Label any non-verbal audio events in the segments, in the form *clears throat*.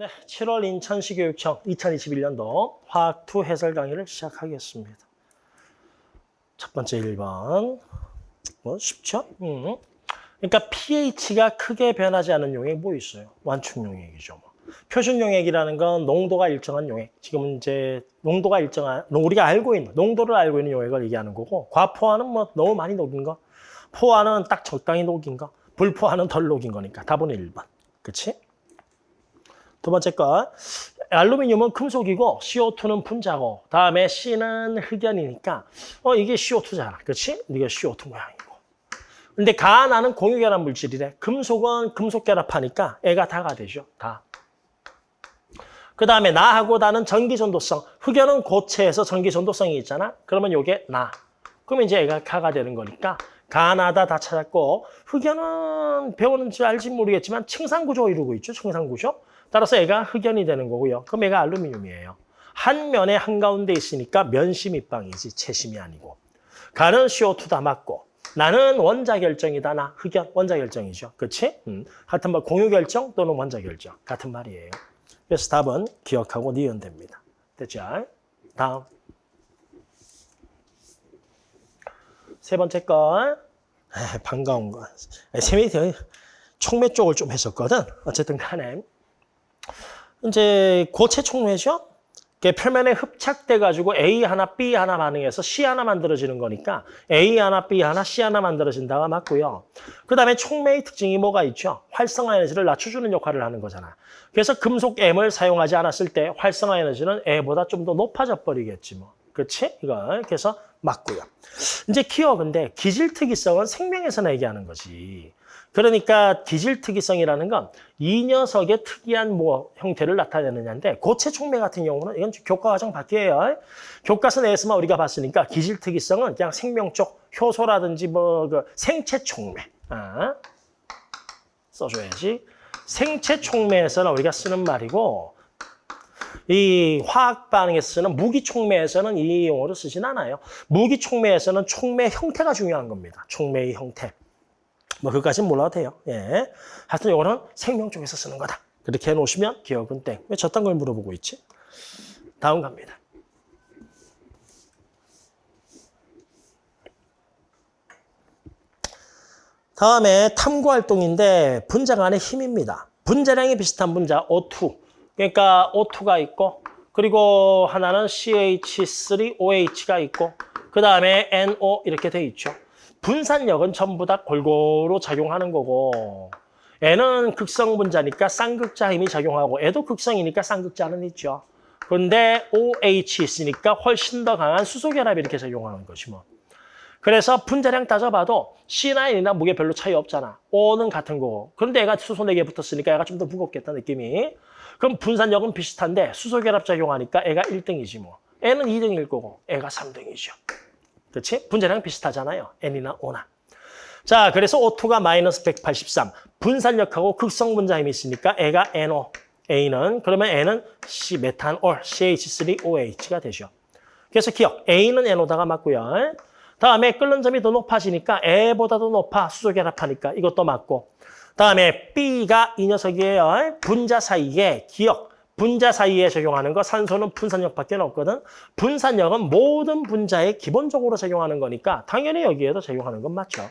네, 7월 인천시 교육청 2021년도 화학 2 해설 강의를 시작하겠습니다. 첫 번째 1번. 뭐 쉽죠? 음. 그러니까 pH가 크게 변하지 않은 용액 뭐 있어요? 완충 용액이죠. 뭐. 표준 용액이라는 건 농도가 일정한 용액. 지금 이제 농도가 일정한 우리가 알고 있는 농도를 알고 있는 용액을 얘기하는 거고 과포화는 뭐 너무 많이 녹인 거. 포화는 딱 적당히 녹인 거. 불포화는 덜 녹인 거니까 답은 1번. 그치? 두 번째 거 알루미늄은 금속이고 CO2는 분자고 다음에 C는 흑연이니까 어 이게 CO2잖아. 그렇지? 이게 CO2 모양이고. 근데 가 나는 공유결합 물질이래. 금속은 금속 결합하니까 애가 다가 되죠. 다. 그 다음에 나하고 나는 전기전도성. 흑연은 고체에서 전기전도성이 있잖아. 그러면 요게 나. 그러면 이제 애가 가가 되는 거니까 가나다 다 찾았고 흑연은 배우는지 알지 모르겠지만 층상구조 이루고 있죠. 층상구조. 따라서 애가 흑연이 되는 거고요. 그럼 애가 알루미늄이에요. 한 면에 한가운데 있으니까 면심 입방이지 채심이 아니고. 가는 CO2 다 맞고 나는 원자 결정이다. 나 흑연 원자 결정이죠. 그렇지? 음. 하여튼 뭐 공유 결정 또는 원자 결정 같은 말이에요. 그래서 답은 기억하고 니은 됩니다. 됐죠? 다음. 세 번째 건 아, 반가운 거. 세미 총매 쪽을 좀 했었거든. 어쨌든 간에 이제 고체 총매죠. 표면에 흡착돼 가지고 A 하나, B 하나 반응해서 C 하나 만들어지는 거니까 A 하나, B 하나, C 하나 만들어진다가 맞고요. 그 다음에 총매의 특징이 뭐가 있죠? 활성화 에너지를 낮춰주는 역할을 하는 거잖아. 그래서 금속 M을 사용하지 않았을 때 활성화 에너지는 A보다 좀 더 높아져 버리겠지 뭐. 그렇지? 이거 그래서 맞고요. 이제 키워 근데 기질 특이성은 생명에서나 얘기하는 거지. 그러니까 기질 특이성이라는 건 이 녀석의 특이한 뭐 형태를 나타내느냐인데 고체 촉매 같은 경우는 이건 교과 과정 밖이에요. 교과서 내에서만 우리가 봤으니까 기질 특이성은 그냥 생명 쪽 효소라든지 뭐 그 생체 촉매 아, 써줘야지. 생체 촉매에서는 우리가 쓰는 말이고 이 화학 반응에서 쓰는 무기 촉매에서는 이 용어를 쓰진 않아요. 무기 촉매에서는 촉매 형태가 중요한 겁니다. 촉매의 형태. 뭐 그까지는 몰라도 돼요. 예. 하여튼 이거는 생명 쪽에서 쓰는 거다. 그렇게 해놓으시면 기억은 땡. 왜 저딴 걸 물어보고 있지? 다음 갑니다. 다음에 탐구활동인데 분자 간의 힘입니다. 분자량이 비슷한 분자 O2. 그러니까 O2가 있고 그리고 하나는 CH3OH가 있고 그 다음에 NO 이렇게 돼 있죠. 분산력은 전부 다 골고루 작용하는 거고 N은 극성 분자니까 쌍극자 힘이 작용하고 애도 극성이니까 쌍극자는 있죠. 그런데 OH 있으니까 훨씬 더 강한 수소결합이 이렇게 작용하는 것이 뭐. 그래서 분자량 따져봐도 C나 N이나 무게 별로 차이 없잖아. O는 같은 거고. 그런데 얘가 수소 4개 붙었으니까 얘가 좀 더 무겁겠다 느낌이. 그럼 분산력은 비슷한데 수소결합 작용하니까 애가 1등이지 뭐. N은 2등일 거고 애가 3등이죠. 그렇지? 분자량 비슷하잖아요. N이나 O나. 자, 그래서 O2가 마이너스 183. 분산력하고 극성 분자 힘이 있으니까 애가 NO. A는 그러면 N은 C 메탄올 CH3OH가 되죠. 그래서 기억. A는 NO다가 맞고요. 다음에 끓는 점이 더 높아지니까 A보다도 높아 수소 결합하니까 이것도 맞고. 다음에 B가 이 녀석이에요. 분자 사이에 기억. 분자 사이에 적용하는 거 산소는 분산력밖에 없거든. 분산력은 모든 분자에 기본적으로 적용하는 거니까 당연히 여기에도 적용하는 건 맞죠.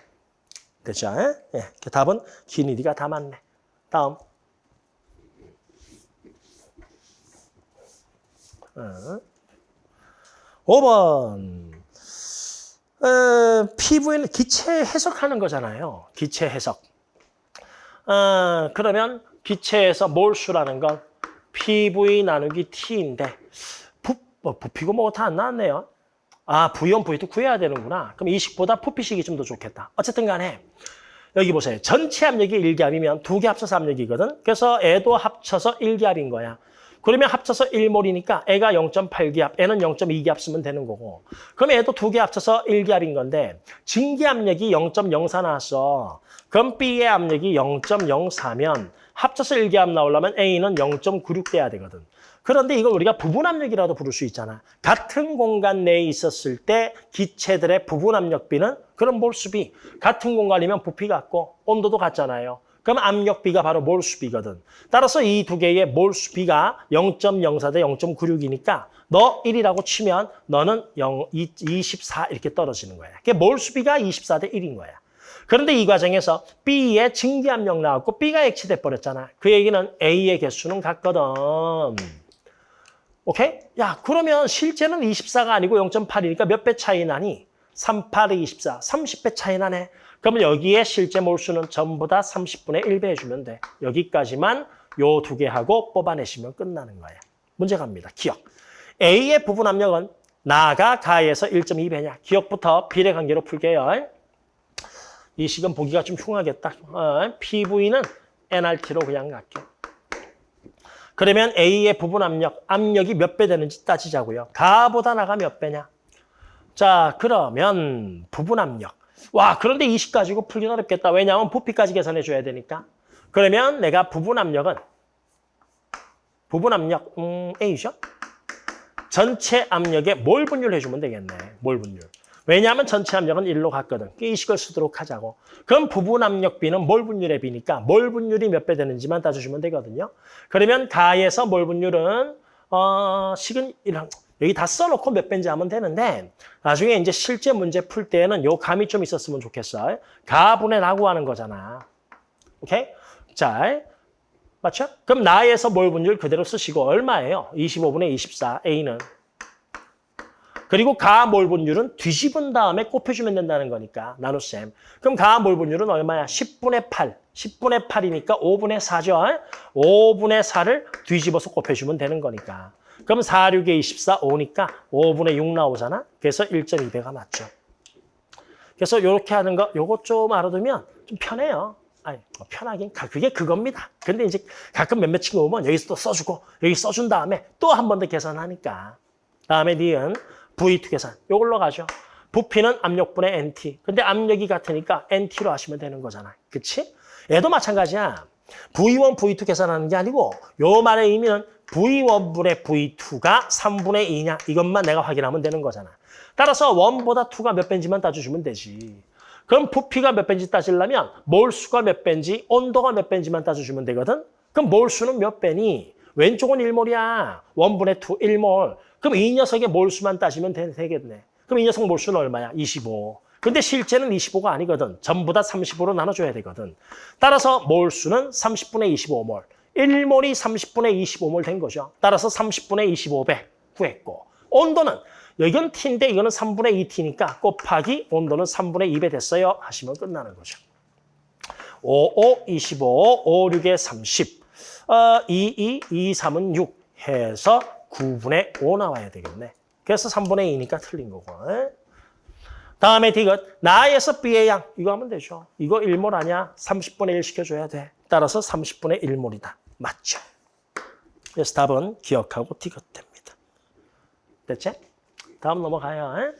됐죠? 예, 답은 기니디가 다 맞네. 다음. 어. 5번. 어, 피부에는 기체 해석하는 거잖아요. 기체 해석. 어, 그러면 기체에서 몰수라는 건 PV 나누기 T인데 부, 뭐, 부피고 뭐고 다 안 나왔네요. 아, 부연 부위도 구해야 되는구나. 그럼 이 식보다 부피식이 좀 더 좋겠다. 어쨌든 간에 여기 보세요. 전체 압력이 1기압이면 두 개 합쳐서 압력이거든. 그래서 애도 합쳐서 1기압인 거야. 그러면 합쳐서 1몰이니까 애가 0.8기압, 애는 0.2기압 쓰면 되는 거고. 그럼 애도 두 개 합쳐서 1기압인 건데 증기 압력이 0.04 나왔어. 그럼 B의 압력이 0.04면 합쳐서 1기압 나오려면 A는 0.96 돼야 되거든. 그런데 이걸 우리가 부분 압력이라도 부를 수 있잖아. 같은 공간 내에 있었을 때 기체들의 부분 압력비는 그런 몰수비. 같은 공간이면 부피 같고 온도도 같잖아요. 그럼 압력 B가 바로 몰수 B거든. 따라서 이 두 개의 몰수 B가 0.04 대 0.96이니까 너 1이라고 치면 너는 0, 24 이렇게 떨어지는 거야. 그게 몰수 B가 24 대 1인 거야. 그런데 이 과정에서 B의 증기압력 나왔고 B가 액체돼 버렸잖아. 그 얘기는 A의 개수는 같거든. 오케이? 야, 그러면 실제는 24가 아니고 0.8이니까 몇 배 차이 나니? 3, 8에 24, 30배 차이 나네. 그러면 여기에 실제 몰수는 전부 다 30분의 1배 해주면 돼. 여기까지만 요 두 개 하고 뽑아내시면 끝나는 거야. 문제 갑니다. 기억. A의 부분 압력은 나가 가에서 1.2배냐. 기억부터 비례 관계로 풀게요. 이 식은 보기가 좀 흉하겠다. 어, PV는 NRT로 그냥 갈게. 그러면 A의 부분 압력, 압력이 몇 배 되는지 따지자고요. 가보다 나가 몇 배냐? 자, 그러면 부분 압력. 와, 그런데 이식 가지고 풀긴 어렵겠다. 왜냐하면 부피까지 계산해 줘야 되니까. 그러면 내가 부분 압력은 부분 압력 음, A죠? 전체 압력에 몰 분율 해 주면 되겠네. 몰 분율. 왜냐하면 전체 압력은 1로 갔거든. 이 식을 쓰도록 하자고. 그럼 부분 압력 B는 몰 분율의 B니까 몰 분율이 몇 배 되는지만 따져주면 되거든요. 그러면 가에서 몰 분율은 어, 식은 이랑 여기 다 써놓고 몇 배인지 하면 되는데 나중에 이제 실제 문제 풀 때는 요 감이 좀 있었으면 좋겠어. 가분의 라고 하는 거잖아. 오케이? 자, 맞죠? 그럼 나에서 몰 분율 그대로 쓰시고 얼마예요? 25분의 24, A는. 그리고 가몰 분율은 뒤집은 다음에 곱해주면 된다는 거니까 나눗셈. 그럼 가몰 분율은 얼마야? 10분의 8. 10분의 8이니까 5분의 4죠. 5분의 4를 뒤집어서 곱해주면 되는 거니까. 그럼 4, 6에 24, 5니까 5분의 6 나오잖아. 그래서 1.2배가 맞죠. 그래서 이렇게 하는 거, 요거 좀 알아두면 좀 편해요. 아니, 뭐 편하긴, 그게 그겁니다. 근데 이제 가끔 몇몇 친구 오면 여기서 또 써주고, 여기 써준 다음에 또 한 번 더 계산하니까. 다음에 니은 V2 계산. 요걸로 가죠. 부피는 압력분의 NT. 근데 압력이 같으니까 NT로 하시면 되는 거잖아. 그치? 얘도 마찬가지야. V1, V2 계산하는 게 아니고 요 말의 의미는 V1분의 V2가 3분의 2냐 이것만 내가 확인하면 되는 거잖아. 따라서 1보다 2가 몇 배인지만 따져주면 되지. 그럼 부피가 몇 배인지 따지려면 몰수가 몇 배인지 온도가 몇 배인지만 따져주면 되거든. 그럼 몰수는 몇 배니? 왼쪽은 1몰이야. 1분의 2, 1몰. 그럼 이 녀석의 몰수만 따지면 되, 되겠네. 그럼 이 녀석 몰수는 얼마야? 25. 근데 실제는 25가 아니거든. 전부 다 30으로 나눠줘야 되거든. 따라서 몰수는 30분의 25몰. 1몰이 30분의 25몰 된 거죠. 따라서 30분의 25배 구했고 온도는 여기는 T인데 이거는 3분의 2T니까 곱하기 온도는 3분의 2배 됐어요. 하시면 끝나는 거죠. 5, 5, 25, 5, 6에 30, 어, 2, 2, 2, 3은 6 해서 9분의 5 나와야 되겠네. 그래서 3분의 2니까 틀린 거고. 다음에 디귿, 나에서 B의 양. 이거 하면 되죠. 이거 1몰 아니야? 30분의 1 시켜줘야 돼. 따라서 30분의 1몰이다. 맞죠? 그래서 답은 기억하고 디귿 됩니다. 됐지? 다음 넘어가요. 에?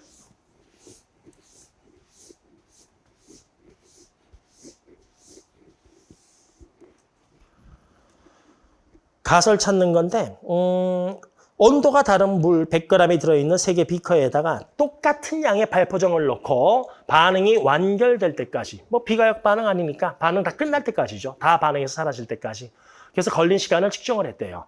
가설 찾는 건데 음, 온도가 다른 물 100g이 들어있는 세 개 비커에다가 똑같은 양의 발포정을 넣고 반응이 완결될 때까지 뭐 비가역 반응 아니니까 반응 다 끝날 때까지죠. 다 반응해서 사라질 때까지. 그래서 걸린 시간을 측정을 했대요.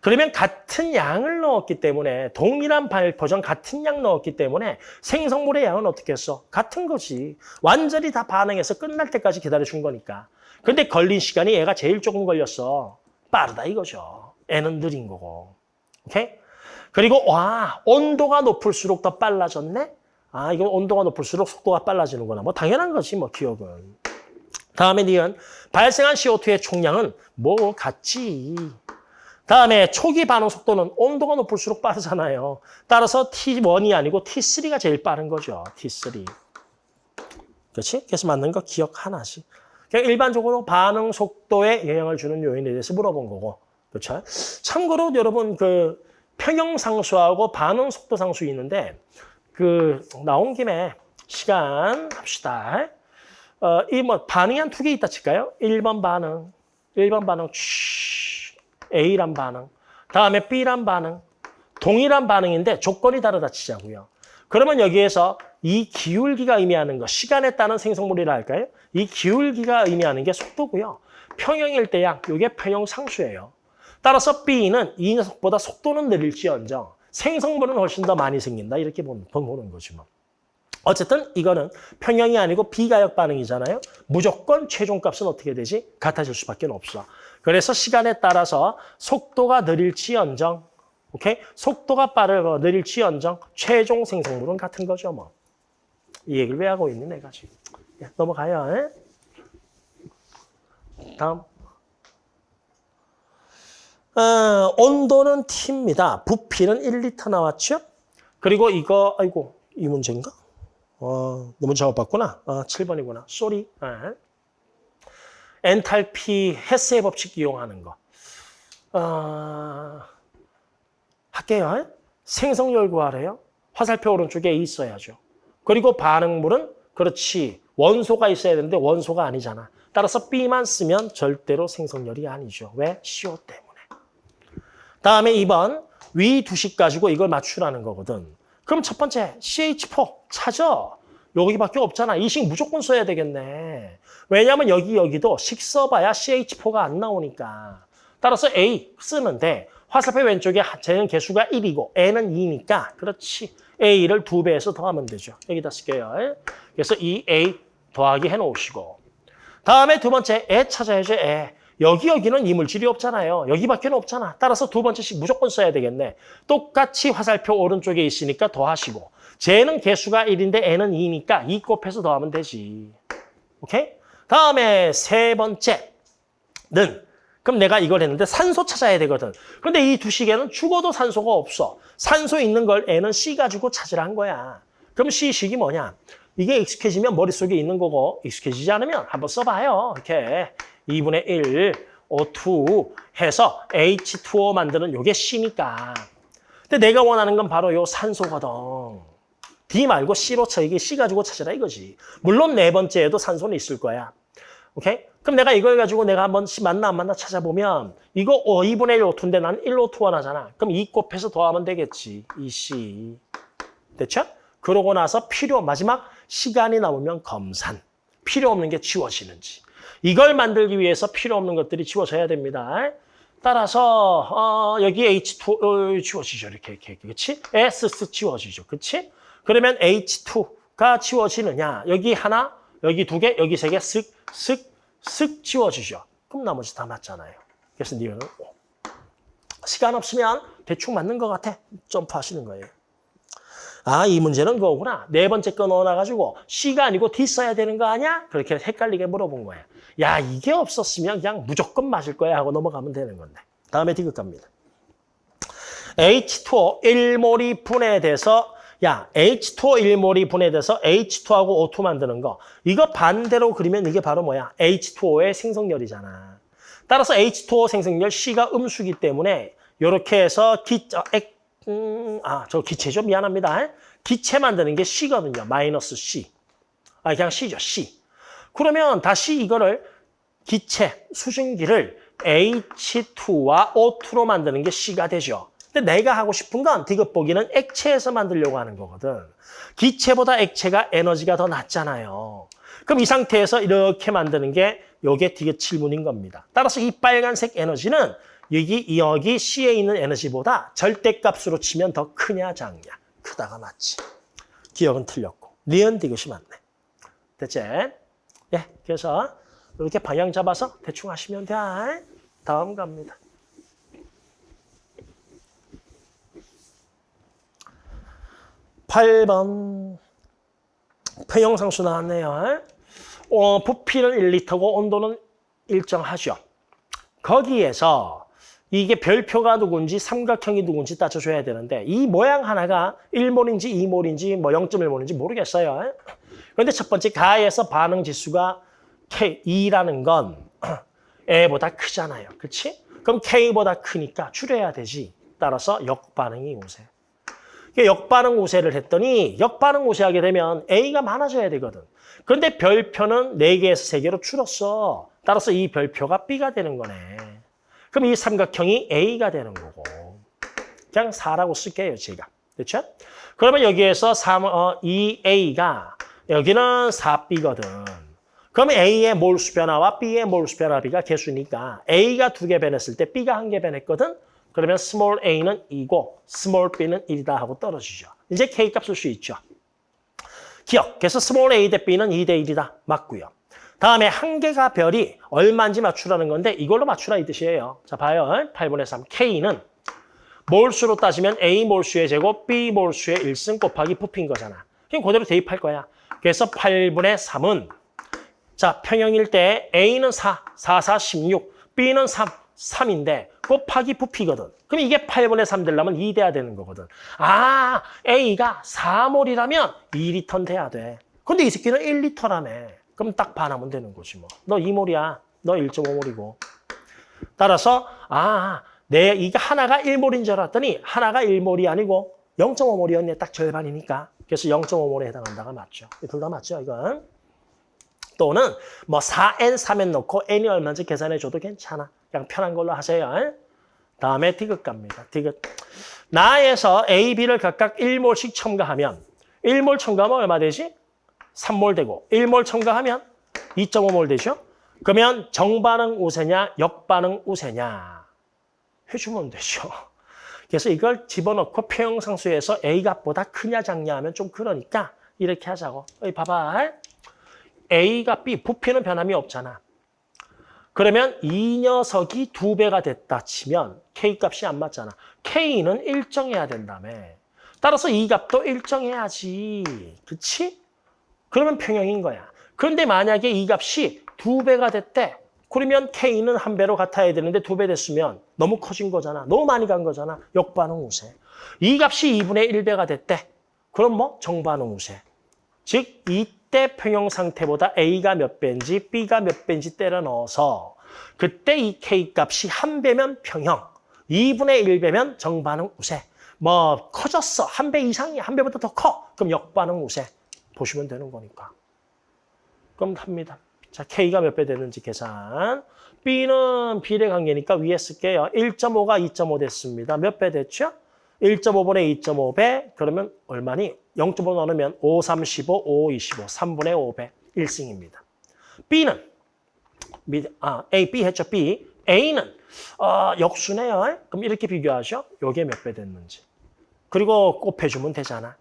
그러면 같은 양을 넣었기 때문에 동일한 발포정 같은 양 넣었기 때문에 생성물의 양은 어떻게 했어? 같은 거지. 완전히 다 반응해서 끝날 때까지 기다려준 거니까. 근데 걸린 시간이 얘가 제일 조금 걸렸어. 빠르다 이거죠. 애는 느린 거고. 오케이? 그리고 와 온도가 높을수록 더 빨라졌네? 아 이건 온도가 높을수록 속도가 빨라지는구나. 뭐 당연한 거지 뭐 기억은. 다음에 니은 발생한 CO2의 총량은 뭐 같지. 다음에 초기 반응 속도는 온도가 높을수록 빠르잖아요. 따라서 T1이 아니고 T3가 제일 빠른 거죠. T3. 그렇지? 그래서 맞는 거 기억 하나씩. 그냥 일반적으로 반응 속도에 영향을 주는 요인에 대해서 물어본 거고. 그렇죠? 참고로 여러분 그 평형 상수하고 반응 속도 상수 있는데 그 나온 김에 시간 합시다. 어, 이뭐 반응이 한 두 개 있다 칠까요? 1번 반응, 1번 반응, 쉬, A란 반응, 다음에 B란 반응, 동일한 반응인데 조건이 다르다 치자고요. 그러면 여기에서 이 기울기가 의미하는 거, 시간에 따른 생성물이라 할까요? 이 기울기가 의미하는 게 속도고요. 평형일 때야 이게 평형 상수예요. 따라서 B는 이 녀석보다 속도는 느릴지언정 생성물은 훨씬 더 많이 생긴다. 이렇게 보는 거지 뭐. 어쨌든 이거는 평형이 아니고 비가역 반응이잖아요. 무조건 최종값은 어떻게 되지? 같아질 수밖에 없어. 그래서 시간에 따라서 속도가 느릴지언정, 오케이? 속도가 빠르고 느릴지언정 최종 생성물은 같은 거죠, 뭐. 이 얘기를 왜 하고 있니, 내가 지금. 예, 넘어가요. 에? 다음. 어, 온도는 T입니다. 부피는 1리터 나왔죠? 그리고 이거, 아이고, 이 문제인가? 어, 너무 잘못봤구나. 어, 7번이구나. sorry. 예. 엔탈피 헤스의 법칙 이용하는 거. 어, 할게요. 생성열 구하래요. 화살표 오른쪽에 있어야죠. 그리고 반응물은 그렇지. 원소가 있어야 되는데 원소가 아니잖아. 따라서 B만 쓰면 절대로 생성열이 아니죠. 왜? CO 때문에. 다음에 2번 위 두식 가지고 이걸 맞추라는 거거든. 그럼 첫 번째 CH4 찾아. 여기밖에 없잖아. 이 식 무조건 써야 되겠네. 왜냐하면 여기 여기도 식 써봐야 CH4가 안 나오니까. 따라서 A 쓰는데 화살표 왼쪽에 쟤는 개수가 1이고 N은 2니까 그렇지. A를 두 배에서 더하면 되죠. 여기다 쓸게요. 그래서 이 A 더하기 해놓으시고 다음에 두 번째 애 찾아야죠. 애. 여기 여기는 이 물질이 없잖아요. 여기밖에 없잖아. 따라서 두 번째씩 무조건 써야 되겠네. 똑같이 화살표 오른쪽에 있으니까 더하시고 쟤는 개수가 1인데 N은 2니까 2 곱해서 더하면 되지. 오케이? 다음에 세 번째는 그럼 내가 이걸 했는데 산소 찾아야 되거든. 그런데 이두 식에는 죽어도 산소가 없어. 산소 있는 걸 N은 C 가지고 찾으라 한 거야. 그럼 C식이 뭐냐? 이게 익숙해지면 머릿속에 있는 거고 익숙해지지 않으면 한번 써봐요. 이렇게 2분의 1, O2 해서 H2O 만드는 요게 C니까. 근데 내가 원하는 건 바로 요 산소거든. D 말고 C로 쳐. 이게 C 가지고 찾으라 이거지. 물론 네 번째에도 산소는 있을 거야. 오케이? 그럼 내가 이걸 가지고 내가 한번 C 맞나 안 맞나 찾아보면 이거 어, 2분의 1 O2인데 나는 1 O2 원하잖아. 그럼 2 곱해서 더하면 되겠지. 2C. 됐죠? 그러고 나서 필요 마지막 시간이 남으면 검산. 필요 없는 게 지워지는지. 이걸 만들기 위해서 필요 없는 것들이 지워져야 됩니다. 따라서 어, 여기 H2 어, 지워지죠. 이렇게 이렇게 그렇지? S 지워지죠. 그렇지? 그러면 H2가 지워지느냐? 여기 하나, 여기 두 개, 여기 세 개, 쓱, 쓱, 쓱 지워지죠. 그럼 나머지 다 맞잖아요. 그래서 니은 오. 시간 없으면 대충 맞는 것 같아. 점프하시는 거예요. 아, 이 문제는 그거구나. 네 번째 거 넣어놔가지고 C가 아니고 D 써야 되는 거 아니야? 그렇게 헷갈리게 물어본 거야. 야, 이게 없었으면 그냥 무조건 맞을 거야 하고 넘어가면 되는 건데. 다음에 디귿 갑니다. H2O 1몰이 분해돼서 야, H2O 1몰이 분해돼서 H2하고 O2 만드는 거. 이거 반대로 그리면 이게 바로 뭐야? H2O의 생성열이잖아. 따라서 H2O 생성열 C가 음수기 때문에 이렇게 해서 기, 어, 액, 음, 아, 저 기체죠. 미안합니다. 기체 만드는 게 C거든요. 마이너스 C. 아, 그냥 C죠. C. 그러면 다시 이거를 기체, 수증기를 H2와 O2로 만드는 게 C가 되죠. 근데 내가 하고 싶은 건 디귿 보기는 액체에서 만들려고 하는 거거든. 기체보다 액체가 에너지가 더 낮잖아요. 그럼 이 상태에서 이렇게 만드는 게 요게 디귿 7문인 겁니다. 따라서 이 빨간색 에너지는 여기 여기 C에 있는 에너지보다 절대값으로 치면 더 크냐 작냐. 크다가 맞지. 기억은 틀렸고. 니은 디귿이 맞네. 됐지? 예, 그래서 이렇게 방향 잡아서 대충 하시면 돼. 다음 갑니다. 팔번 평형상수 나왔네요. 어, 부피는 1리터고 온도는 일정하죠. 거기에서 이게 별표가 누군지 삼각형이 누군지 따져줘야 되는데 이 모양 하나가 1몰인지 2몰인지 뭐 0.1몰인지 모르겠어요. 그런데 첫 번째 가에서 반응 지수가 K, 2라는 건 A보다 크잖아요. 그렇지? 그럼 K보다 크니까 줄여야 되지. 따라서 역반응이 우세. 역반응 우세를 했더니 역반응 우세하게 되면 A가 많아져야 되거든. 그런데 별표는 4개에서 3개로 줄었어. 따라서 이 별표가 B가 되는 거네. 그럼 이 삼각형이 A가 되는 거고. 그냥 4라고 쓸게요, 제가. 그렇죠? 그러면 여기에서 3, 어, 2A가 여기는 4B거든. 그러면 A의 몰수 변화와 B의 몰수 변화비가 개수니까 A가 두 개 변했을 때 B가 한 개 변했거든. 그러면 small a는 2고 small b는 1이다 하고 떨어지죠. 이제 k 값쓸수 있죠. 기역. 그래서 small a 대 b는 2 대 1이다. 맞고요. 다음에 한 개가 별이 얼마인지 맞추라는 건데 이걸로 맞추라 이 뜻이에요. 자 봐요. 8분의 3. k는 몰수로 따지면 a 몰수의 제곱 b 몰수의 1승 곱하기 부피인 거잖아. 그럼 그대로 대입할 거야. 그래서 8분의 3은 자 평형일 때 a는 4, 4, 4, 16, b는 3, 3인데 곱하기 부피거든. 그럼 이게 8분의 3 되려면 2 돼야 되는 거거든. 아, A가 4몰이라면 2리터 돼야 돼. 근데 이 새끼는 1리터라며. 그럼 딱 반하면 되는 거지 뭐. 너 2몰이야. 너 1.5몰이고. 따라서 아, 내 이게 하나가 1몰인 줄 알았더니 하나가 1몰이 아니고 0.5몰이었네. 딱 절반이니까. 그래서 0.5몰에 해당한다가 맞죠. 둘 다 맞죠, 이건. 또는 뭐 4n, 3n 넣고 n이 얼마인지 계산해 줘도 괜찮아. 그냥 편한 걸로 하세요. 다음에 디귿 갑니다. 디귿. 나에서 A, B를 각각 1몰씩 첨가하면 1몰 첨가하면 얼마 되지? 3몰 되고 1몰 첨가하면 2.5몰 되죠? 그러면 정반응 우세냐 역반응 우세냐 해주면 되죠. 그래서 이걸 집어넣고 평형상수에서 A 값보다 크냐 작냐 하면 좀 그러니까 이렇게 하자고. 여기 봐봐. A가 B, 부피는 변함이 없잖아. 그러면 이 녀석이 두 배가 됐다 치면 K 값이 안 맞잖아. K는 일정해야 된다며. 따라서 이 값도 일정해야지. 그치? 그러면 평형인 거야. 그런데 만약에 이 값이 두 배가 됐대. 그러면 K는 한 배로 같아야 되는데 두 배 됐으면 너무 커진 거잖아. 너무 많이 간 거잖아. 역반응 우세. 이 값이 2분의 1배가 됐대. 그럼 뭐 정반응 우세. 즉 이때 평형 상태보다 A가 몇 배인지 B가 몇 배인지 때려 넣어서 그때 이 K 값이 한 배면 평형, 2분의 1배면 정반응 우세. 뭐 커졌어. 한 배 이상이 한 배보다 더 커. 그럼 역반응 우세. 보시면 되는 거니까. 그럼 합니다. 자, K가 몇 배 되는지 계산. B는 비례 관계니까 위에 쓸게요. 1.5가 2.5 됐습니다. 몇 배 됐죠? 1.5분의 2.5배 그러면 얼마니? 0.5 나누면 5, 3, 15, 5, 25, 3분의 5배 1승입니다. B는 아, A, B 했죠, B. A는 어, 역수네요. 그럼 이렇게 비교하죠. 요게 몇 배 됐는지. 그리고 곱해주면 되잖아.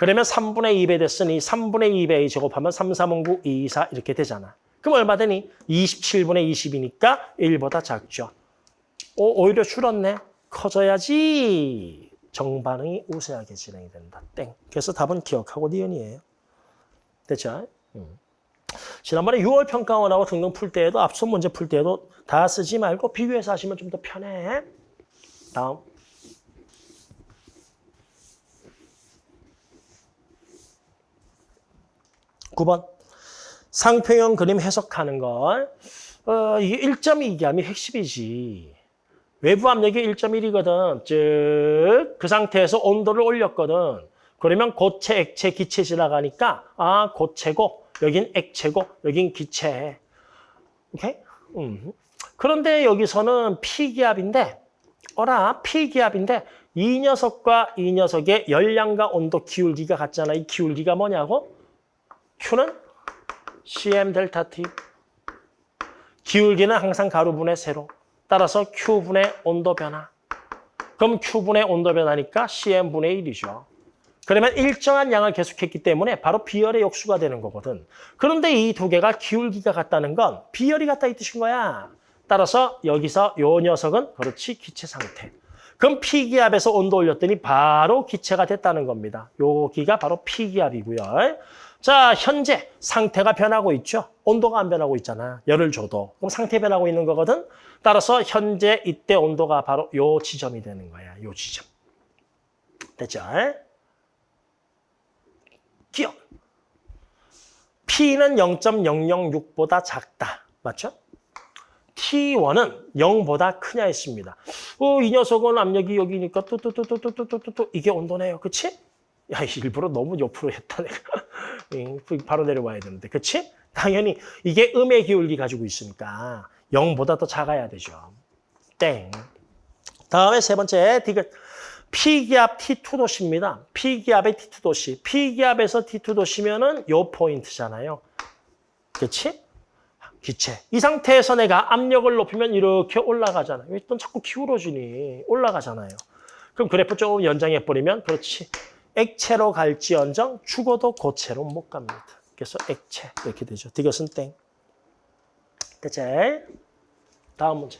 그러면 3분의 2배 됐으니 3분의 2배 제곱하면 3, 3, 5, 9, 2, 4 이렇게 되잖아. 그럼 얼마 되니? 27분의 20이니까 1보다 작죠. 오, 오히려 줄었네. 커져야지. 정반응이 우세하게 진행이 된다. 땡. 그래서 답은 기역하고 니은이에요. 됐죠? 음. 지난번에 6월 평가원하고 등등 풀 때에도 앞선 문제 풀 때에도 다 쓰지 말고 비교해서 하시면 좀 더 편해. 다음. (9번) 상평형 그림 해석하는 걸 어, 이게 1.2기함이 핵심이지. 외부 압력이 1.1이거든. 즉, 그 상태에서 온도를 올렸거든. 그러면 고체, 액체, 기체 지나가니까 아, 고체고 여긴 액체고 여긴 기체. 오케이? 음. 그런데 여기서는 P기압인데 어라, P기압인데 이 녀석과 이 녀석의 열량과 온도 기울기가 같잖아. 이 기울기가 뭐냐고? Q는 CM 델타 T. 기울기는 항상 가루분의 세로. 따라서 Q분의 온도 변화. 그럼 Q분의 온도 변화니까 CM분의 1이죠. 그러면 일정한 양을 계속했기 때문에 바로 비열의 역수가 되는 거거든. 그런데 이 두 개가 기울기가 같다는 건 비열이 같다 이 뜻인 거야. 따라서 여기서 요 녀석은 그렇지 기체 상태. 그럼 P기압에서 온도 올렸더니 바로 기체가 됐다는 겁니다. 여기가 바로 P기압이고요. 자, 현재 상태가 변하고 있죠. 온도가 안 변하고 있잖아. 열을 줘도. 그럼 상태 변하고 있는 거거든. 따라서 현재 이때 온도가 바로 요 지점이 되는 거야. 요 지점. 됐죠? 기억. P는 0.006보다 작다. 맞죠? T1은 0보다 크냐 했습니다. 어, 이 녀석은 압력이 여기니까 또또또또또또또 이게 온도네요. 그치? 야, 일부러 너무 옆으로 했다 내가. *laughs* 바로 내려와야 되는데. 그치? 당연히 이게 음의 기울기 가지고 있으니까 0보다 더 작아야 되죠. 땡. 다음에 세 번째 디귿. P기압 T2 도시입니다. P기압의 T2 도시. P기압에서 T2 도시면은 요 포인트잖아요. 그렇지? 기체. 이 상태에서 내가 압력을 높이면 이렇게 올라가잖아 요. 왜또 자꾸 기울어지니? 올라가잖아요. 그럼 그래프 조금 연장해버리면 그렇지. 액체로 갈지언정 죽어도 고체로 못 갑니다. 그래서 액체 이렇게 되죠. 디귿은 땡. 됐지? 다음 문제.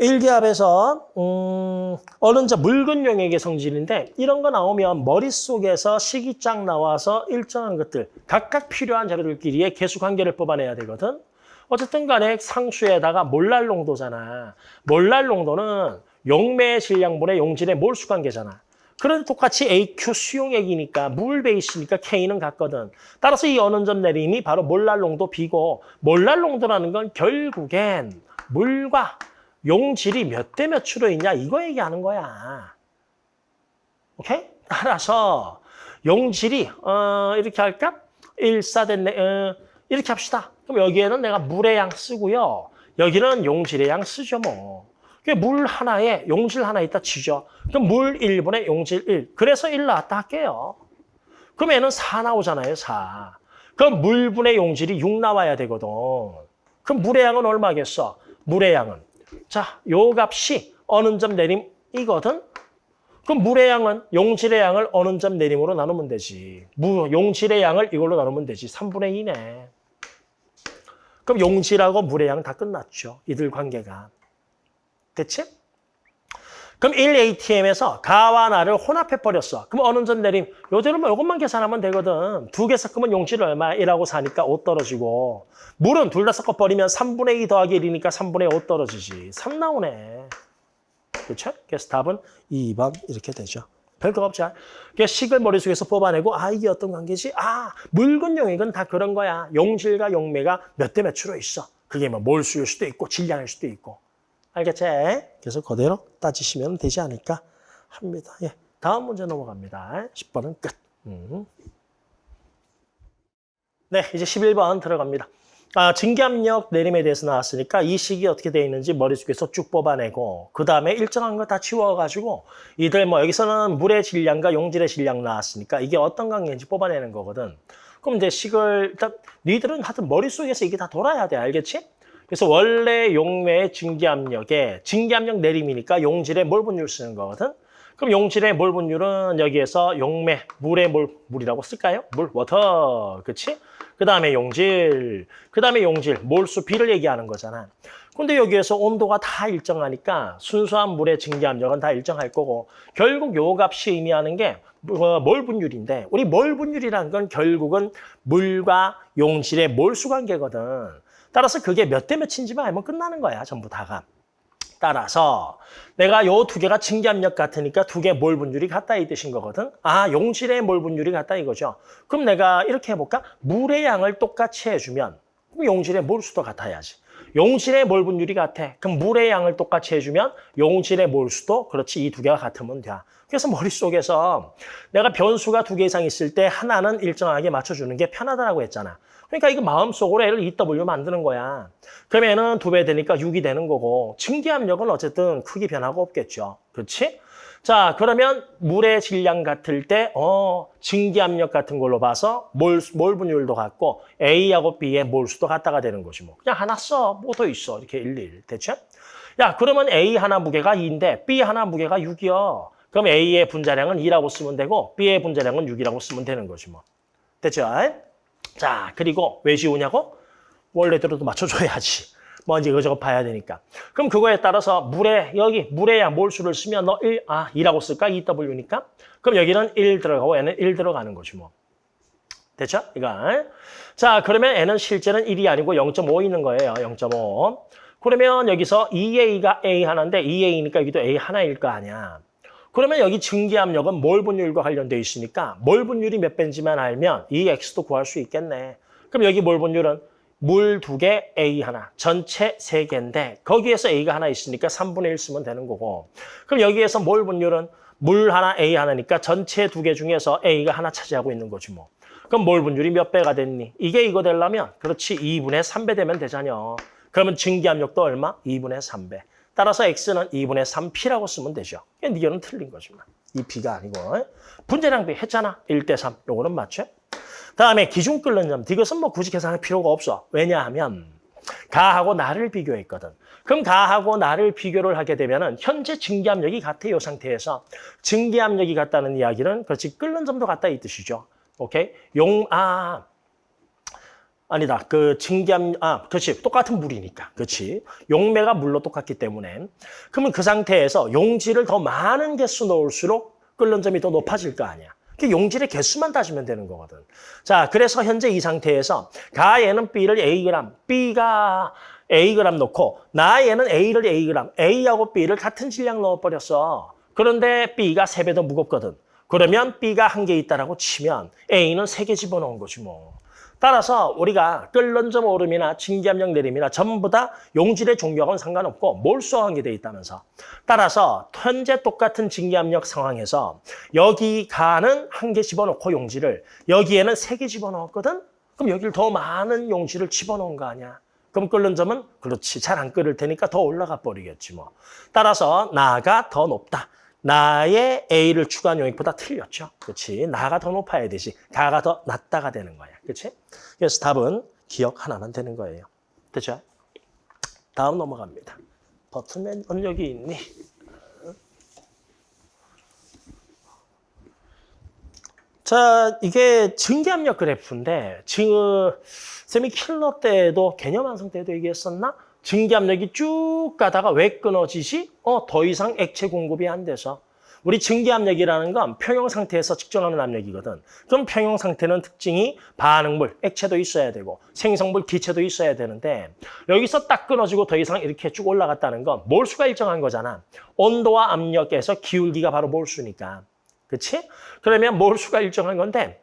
1기압에서 음, 어른자 묽은 용액의 성질인데 이런 거 나오면 머릿속에서 식이 쫙 나와서 일정한 것들 각각 필요한 자료들끼리의 계수관계를 뽑아내야 되거든. 어쨌든 간에 상수에다가 몰랄 농도잖아. 몰랄 농도는 용매의 질량분의 용질의 몰수 관계잖아. 그런데 똑같이 AQ 수용액이니까 물 베이스니까 K는 같거든. 따라서 이 어는 점 내림이 바로 몰랄 농도 B고 몰랄 농도라는 건 결국엔 물과 용질이 몇 대 몇으로 있냐 이거 얘기하는 거야. 오케이? 따라서 용질이 어, 이렇게 할까? 1사된 어, 이렇게 합시다. 그럼 여기에는 내가 물의 양 쓰고요. 여기는 용질의 양 쓰죠 뭐. 물 하나에 용질 하나 있다 치죠. 그럼 물 1분의 용질 1. 그래서 1 나왔다 할게요. 그럼 얘는 4 나오잖아요. 4. 그럼 물분의 용질이 6 나와야 되거든. 그럼 물의 양은 얼마겠어? 물의 양은 자, 요 값이 어느 점 내림 이거든? 그럼 물의 양은 용질의 양을 어느 점 내림으로 나누면 되지. 무, 용질의 양을 이걸로 나누면 되지. 3분의 2네. 그럼 용질하고 물의 양다 끝났죠. 이들 관계가. 됐지? 그럼 1ATM에서 가와 나를 혼합해버렸어. 그럼 어느 점 내림? 요대로 뭐 이것만 계산하면 되거든. 두 개 섞으면 용질 얼마? 1하고 4니까 5 떨어지고 물은 둘 다 섞어버리면 3분의 2 더하기 1이니까 3분의 5 떨어지지. 3 나오네. 그렇죠? 그래서 답은 2번 이렇게 되죠. 별거 없죠. 그래서 식을 머릿속에서 뽑아내고 아 이게 어떤 관계지? 아 묽은 용액은 다 그런 거야. 용질과 용매가 몇 대 몇으로 있어. 그게 뭐 몰수일 수도 있고 질량일 수도 있고. 알겠지? 그래서 그대로 따지시면 되지 않을까 합니다. 예. 다음 문제 넘어갑니다. 10번은 끝. 음. 네, 이제 11번 들어갑니다. 아, 증기압력 내림에 대해서 나왔으니까 이 식이 어떻게 되어 있는지 머릿속에서 쭉 뽑아내고 그 다음에 일정한 거 다 치워가지고 이들 뭐 여기서는 물의 질량과 용질의 질량 나왔으니까 이게 어떤 관계인지 뽑아내는 거거든. 그럼 이제 식을 일단 니들은 하여튼 머릿속에서 이게 다 돌아야 돼. 알겠지? 그래서 원래 용매의 증기압력에 증기압력 내림이니까 용질의 몰분율 쓰는 거거든. 그럼 용질의 몰분율은 여기에서 용매, 물의 몰, 물이라고 쓸까요? 물, water, 그치? 그 다음에 용질, 그 다음에 용질, 몰수, 비를 얘기하는 거잖아. 근데 여기에서 온도가 다 일정하니까 순수한 물의 증기 압력은 다 일정할 거고 결국 요 값이 의미하는 게 어, 몰분율인데 우리 몰 분율이라는 건 결국은 물과 용질의 몰수 관계거든. 따라서 그게 몇 대 몇인지만 알면 끝나는 거야, 전부 다가. 따라서 내가 요 두 개가 증기압력 같으니까 두 개 몰 분율이 같다 이 뜻인 거거든. 아, 용질의 몰 분율이 같다 이거죠. 그럼 내가 이렇게 해볼까? 물의 양을 똑같이 해주면 용질의 몰수도 같아야지. 용질의 몰 분율이 같아. 그럼 물의 양을 똑같이 해주면 용질의 몰수도 그렇지 이 두 개가 같으면 돼. 그래서 머릿속에서 내가 변수가 두 개 이상 있을 때 하나는 일정하게 맞춰주는 게 편하다고 했잖아. 그러니까 이거 마음속으로 L을 EW 만드는 거야. 그러면 N은 두배 되니까 6이 되는 거고 증기 압력은 어쨌든 크게 변화가 없겠죠. 그렇지? 자, 그러면 물의 질량 같을 때 어, 증기압력 같은 걸로 봐서 몰, 몰 분율도 같고 A하고 B의 몰수도 같다가 되는 거지 뭐. 그냥 하나 써. 뭐 더 있어. 이렇게 1, 1. 대체? 야, 그러면 A 하나 무게가 2인데 B 하나 무게가 6이요. 그럼 A의 분자량은 2라고 쓰면 되고 B의 분자량은 6이라고 쓰면 되는 거지 뭐. 됐죠? 자, 그리고 왜 지우냐고? 원래대로도 맞춰줘야지. 뭐 이제 이거저거 봐야 되니까. 그럼 그거에 따라서 물에 여기 양 몰수를 쓰면 너 1, 아 2라고 쓸까? 2W니까. 그럼 여기는 1 들어가고 얘는 1 들어가는 거지 뭐. 됐죠? 이거. 자, 그러면 N은 실제는 1이 아니고 0.5 있는 거예요. 0.5. 그러면 여기서 2A가 A 하나인데 2A니까 여기도 A 하나일 거 아니야. 그러면 여기 증기압력은 몰 분율과 관련되어 있으니까 몰 분율이 몇 배인지만 알면 이 X도 구할 수 있겠네. 그럼 여기 몰 분율은 물 두 개, A 하나, 전체 세 개인데 거기에서 A가 하나 있으니까 3분의 1 쓰면 되는 거고 그럼 여기에서 몰 분율은 물 하나, A 하나니까 전체 두 개 중에서 A가 하나 차지하고 있는 거지 뭐. 그럼 몰 분율이 몇 배가 됐니? 이게 이거 되려면 그렇지 2분의 3배 되면 되잖여. 그러면 증기압력도 얼마? 2분의 3배. 따라서 X는 2분의 3P라고 쓰면 되죠. 견은 틀린 거지만. 이 P가 아니고. 분자량 비 했잖아. 1대 3. 요거는 맞죠? 다음에 기준 끓는 점. 이것은 뭐 굳이 계산할 필요가 없어. 왜냐하면 가하고 나를 비교했거든. 그럼 가하고 나를 비교를 하게 되면은 현재 증기압력이 같아 요 상태에서 증기압력이 같다는 이야기는 그렇지 끓는 점도 같다 이 뜻이죠. 오케이? 용, 아, 아니다. 그 증기압, 아, 그렇지. 똑같은 물이니까. 그렇지. 용매가 물로 똑같기 때문에. 그러면 그 상태에서 용질을 더 많은 개수 넣을수록 끓는 점이 더 높아질 거 아니야. 그 용질의 개수만 따지면 되는 거거든. 자, 그래서 현재 이 상태에서 가에는 B를 Ag, B가 Ag 넣고 나에는 A를 Ag, A하고 B를 같은 질량 넣어버렸어. 그런데 B가 세 배 더 무겁거든. 그러면 B가 한 개 있다라고 치면 A는 세 개 집어넣은 거지 뭐. 따라서 우리가 끓는 점 오름이나 증기압력 내림이나 전부 다 용질의 종류하고는 상관없고 몰수화한 게 돼 있다면서. 따라서 현재 똑같은 증기압력 상황에서 여기 가는 한 개 집어넣고 용질을 여기에는 세 개 집어넣었거든? 그럼 여기를 더 많은 용질을 집어넣은 거 아니야? 그럼 끓는 점은 그렇지 잘 안 끓을 테니까 더 올라가 버리겠지 뭐. 따라서 나가 더 높다. 나의 A를 추가한 용액보다 틀렸죠. 그렇지. 나가 더 높아야 되지. 가가 더 낮다가 되는 거야. 그렇지? 그래서 답은 기억 하나만 되는 거예요. 됐죠? 다음 넘어갑니다. 버튼맨 언력이 있니? 자, 이게 증기압력 그래프인데 지금 쌤이 킬러 때도 개념 완성 때도 얘기했었나? 증기압력이 쭉 가다가 왜 끊어지지? 어, 더 이상 액체 공급이 안 돼서. 우리 증기압력이라는 건 평형 상태에서 측정하는 압력이거든. 그럼 평형 상태는 특징이 반응물, 액체도 있어야 되고 생성물, 기체도 있어야 되는데 여기서 딱 끊어지고 더 이상 이렇게 쭉 올라갔다는 건 몰수가 일정한 거잖아. 온도와 압력에서 기울기가 바로 몰수니까. 그렇지? 그러면 몰수가 일정한 건데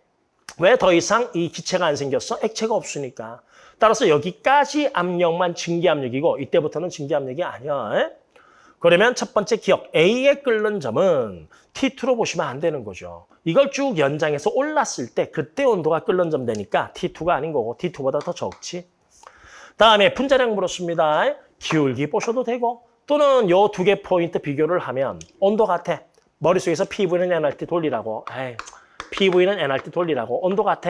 왜 더 이상 이 기체가 안 생겼어? 액체가 없으니까. 따라서 여기까지 압력만 증기압력이고 이때부터는 증기압력이 아니야. 그러면 첫 번째 기억, A의 끓는 점은 T2로 보시면 안 되는 거죠. 이걸 쭉 연장해서 올랐을 때 그때 온도가 끓는 점 되니까 T2가 아닌 거고 T2보다 더 적지. 다음에 분자량 물었습니다. 기울기 보셔도 되고 또는 요 두 개 포인트 비교를 하면 온도 같아. 머릿속에서 PV는 NRT 돌리라고. 에이, PV는 NRT 돌리라고. 온도 같아.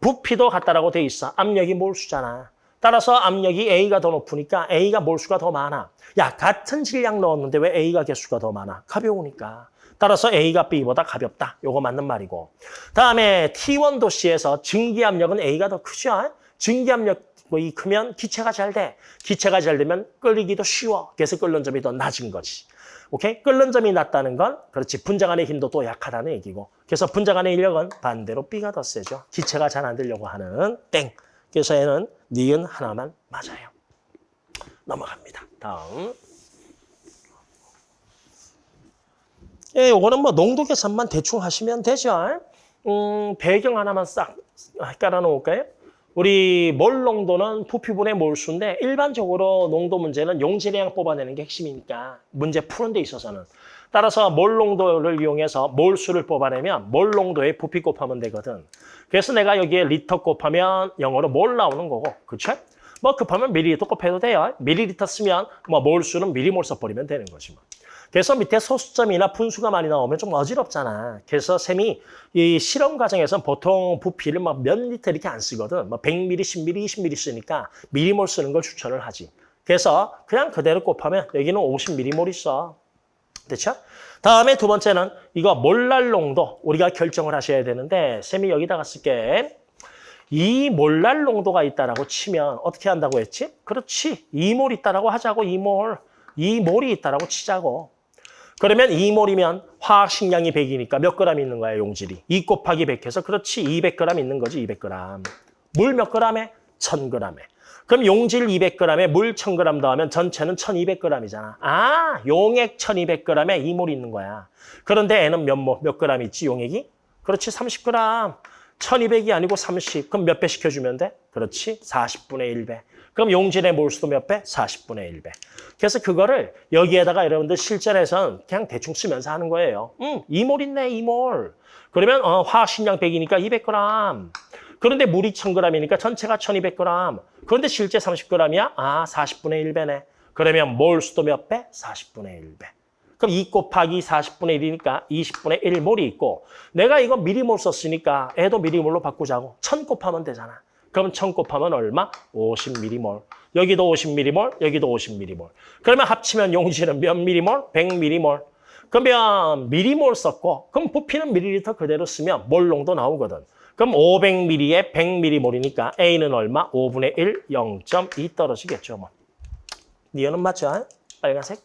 부피도 같다라고 돼 있어. 압력이 몰수잖아. 따라서 압력이 A가 더 높으니까 A가 몰수가 더 많아. 야, 같은 질량 넣었는데 왜 A가 개수가 더 많아? 가벼우니까. 따라서 A가 B보다 가볍다. 요거 맞는 말이고. 다음에 T1 도시에서 증기압력은 A가 더 크죠? 증기압력이 크면 기체가 잘 돼. 기체가 잘 되면 끓이기도 쉬워. 그래서 끓는 점이 더 낮은 거지. 오케이? 끓는 점이 낮다는 건 그렇지. 분자간의 힘도 또 약하다는 얘기고. 그래서 분자간의 인력은 반대로 B가 더 세죠. 기체가 잘 안 되려고 하는 땡. 그래서 얘는 니은 하나만 맞아요. 넘어갑니다. 다음. 예, 요거는 뭐 농도 계산만 대충 하시면 되죠. 음, 배경 하나만 싹 깔아놓을까요? 우리 몰 농도는 부피분의 몰수인데 일반적으로 농도 문제는 용질량 뽑아내는 게 핵심이니까 문제 푸는 데 있어서는 따라서 몰 농도를 이용해서 몰수를 뽑아내면 몰 농도에 부피 곱하면 되거든. 그래서 내가 여기에 리터 곱하면 영어로 몰 나오는 거고, 그렇죠? 뭐 급하면 밀리리터 곱해도 돼요. 밀리리터 쓰면 뭐 몰수는 밀리몰 써버리면 되는 거지 뭐. 그래서 밑에 소수점이나 분수가 많이 나오면 좀 어지럽잖아. 그래서 쌤이 이 실험 과정에서 보통 부피를 막 몇 리터 이렇게 안 쓰거든. 뭐 100ml, 10ml, 20ml 쓰니까 밀리몰 쓰는 걸 추천을 하지. 그래서 그냥 그대로 곱하면 여기는 50ml 있어. 됐죠? 다음에 두 번째는 이거 몰랄 농도 우리가 결정을 하셔야 되는데 쌤이 여기다가 쓸게. 이 몰랄 농도가 있다라고 치면 어떻게 한다고 했지? 그렇지. 2몰 있다라고 하자고 2몰. 2몰이 있다라고 치자고. 그러면 2몰이면 화학 식량이 100이니까 몇 그램 있는 거야, 용질이. 2 곱하기 100 해서 그렇지. 200g 있는 거지, 200g. 물몇 g에? 1000g에. 그럼 용질 200g에 물 1000g 더하면 전체는 1200g이잖아. 아, 용액 1200g에 2몰 있는 거야. 그런데 N은 몇 몰, 몇 g 있지, 용액이? 그렇지, 30g. 1200이 아니고 30. 그럼 몇 배 시켜주면 돼? 그렇지, 40분의 1배. 그럼 용질의 몰수도 몇 배? 40분의 1배. 그래서 그거를 여기에다가 여러분들 실전에선 그냥 대충 쓰면서 하는 거예요. 음, 2몰 있네, 2몰. 그러면 어, 화학식량 100이니까 200g. 그런데 물이 1000g이니까 전체가 1200g. 그런데 실제 30g이야? 아, 40분의 1배네. 그러면 몰 수도 몇 배? 40분의 1배. 그럼 2 곱하기 40분의 1이니까 20분의 1몰이 있고 내가 이거 미리몰 썼으니까 애도 미리몰로 바꾸자고 1000 곱하면 되잖아. 그럼 1000 곱하면 얼마? 50m몰. 여기도 50m몰, 여기도 50m몰. 그러면 합치면 용질은 몇 m몰? 100m몰. 그러면 미리몰 썼고 그럼 부피는 밀리리터 그대로 쓰면 몰농도 나오거든. 그럼 500ml에 100m몰이니까 A는 얼마? 5분의 1, 0.2 떨어지겠죠. 뭐. 니은은 맞죠? 빨간색.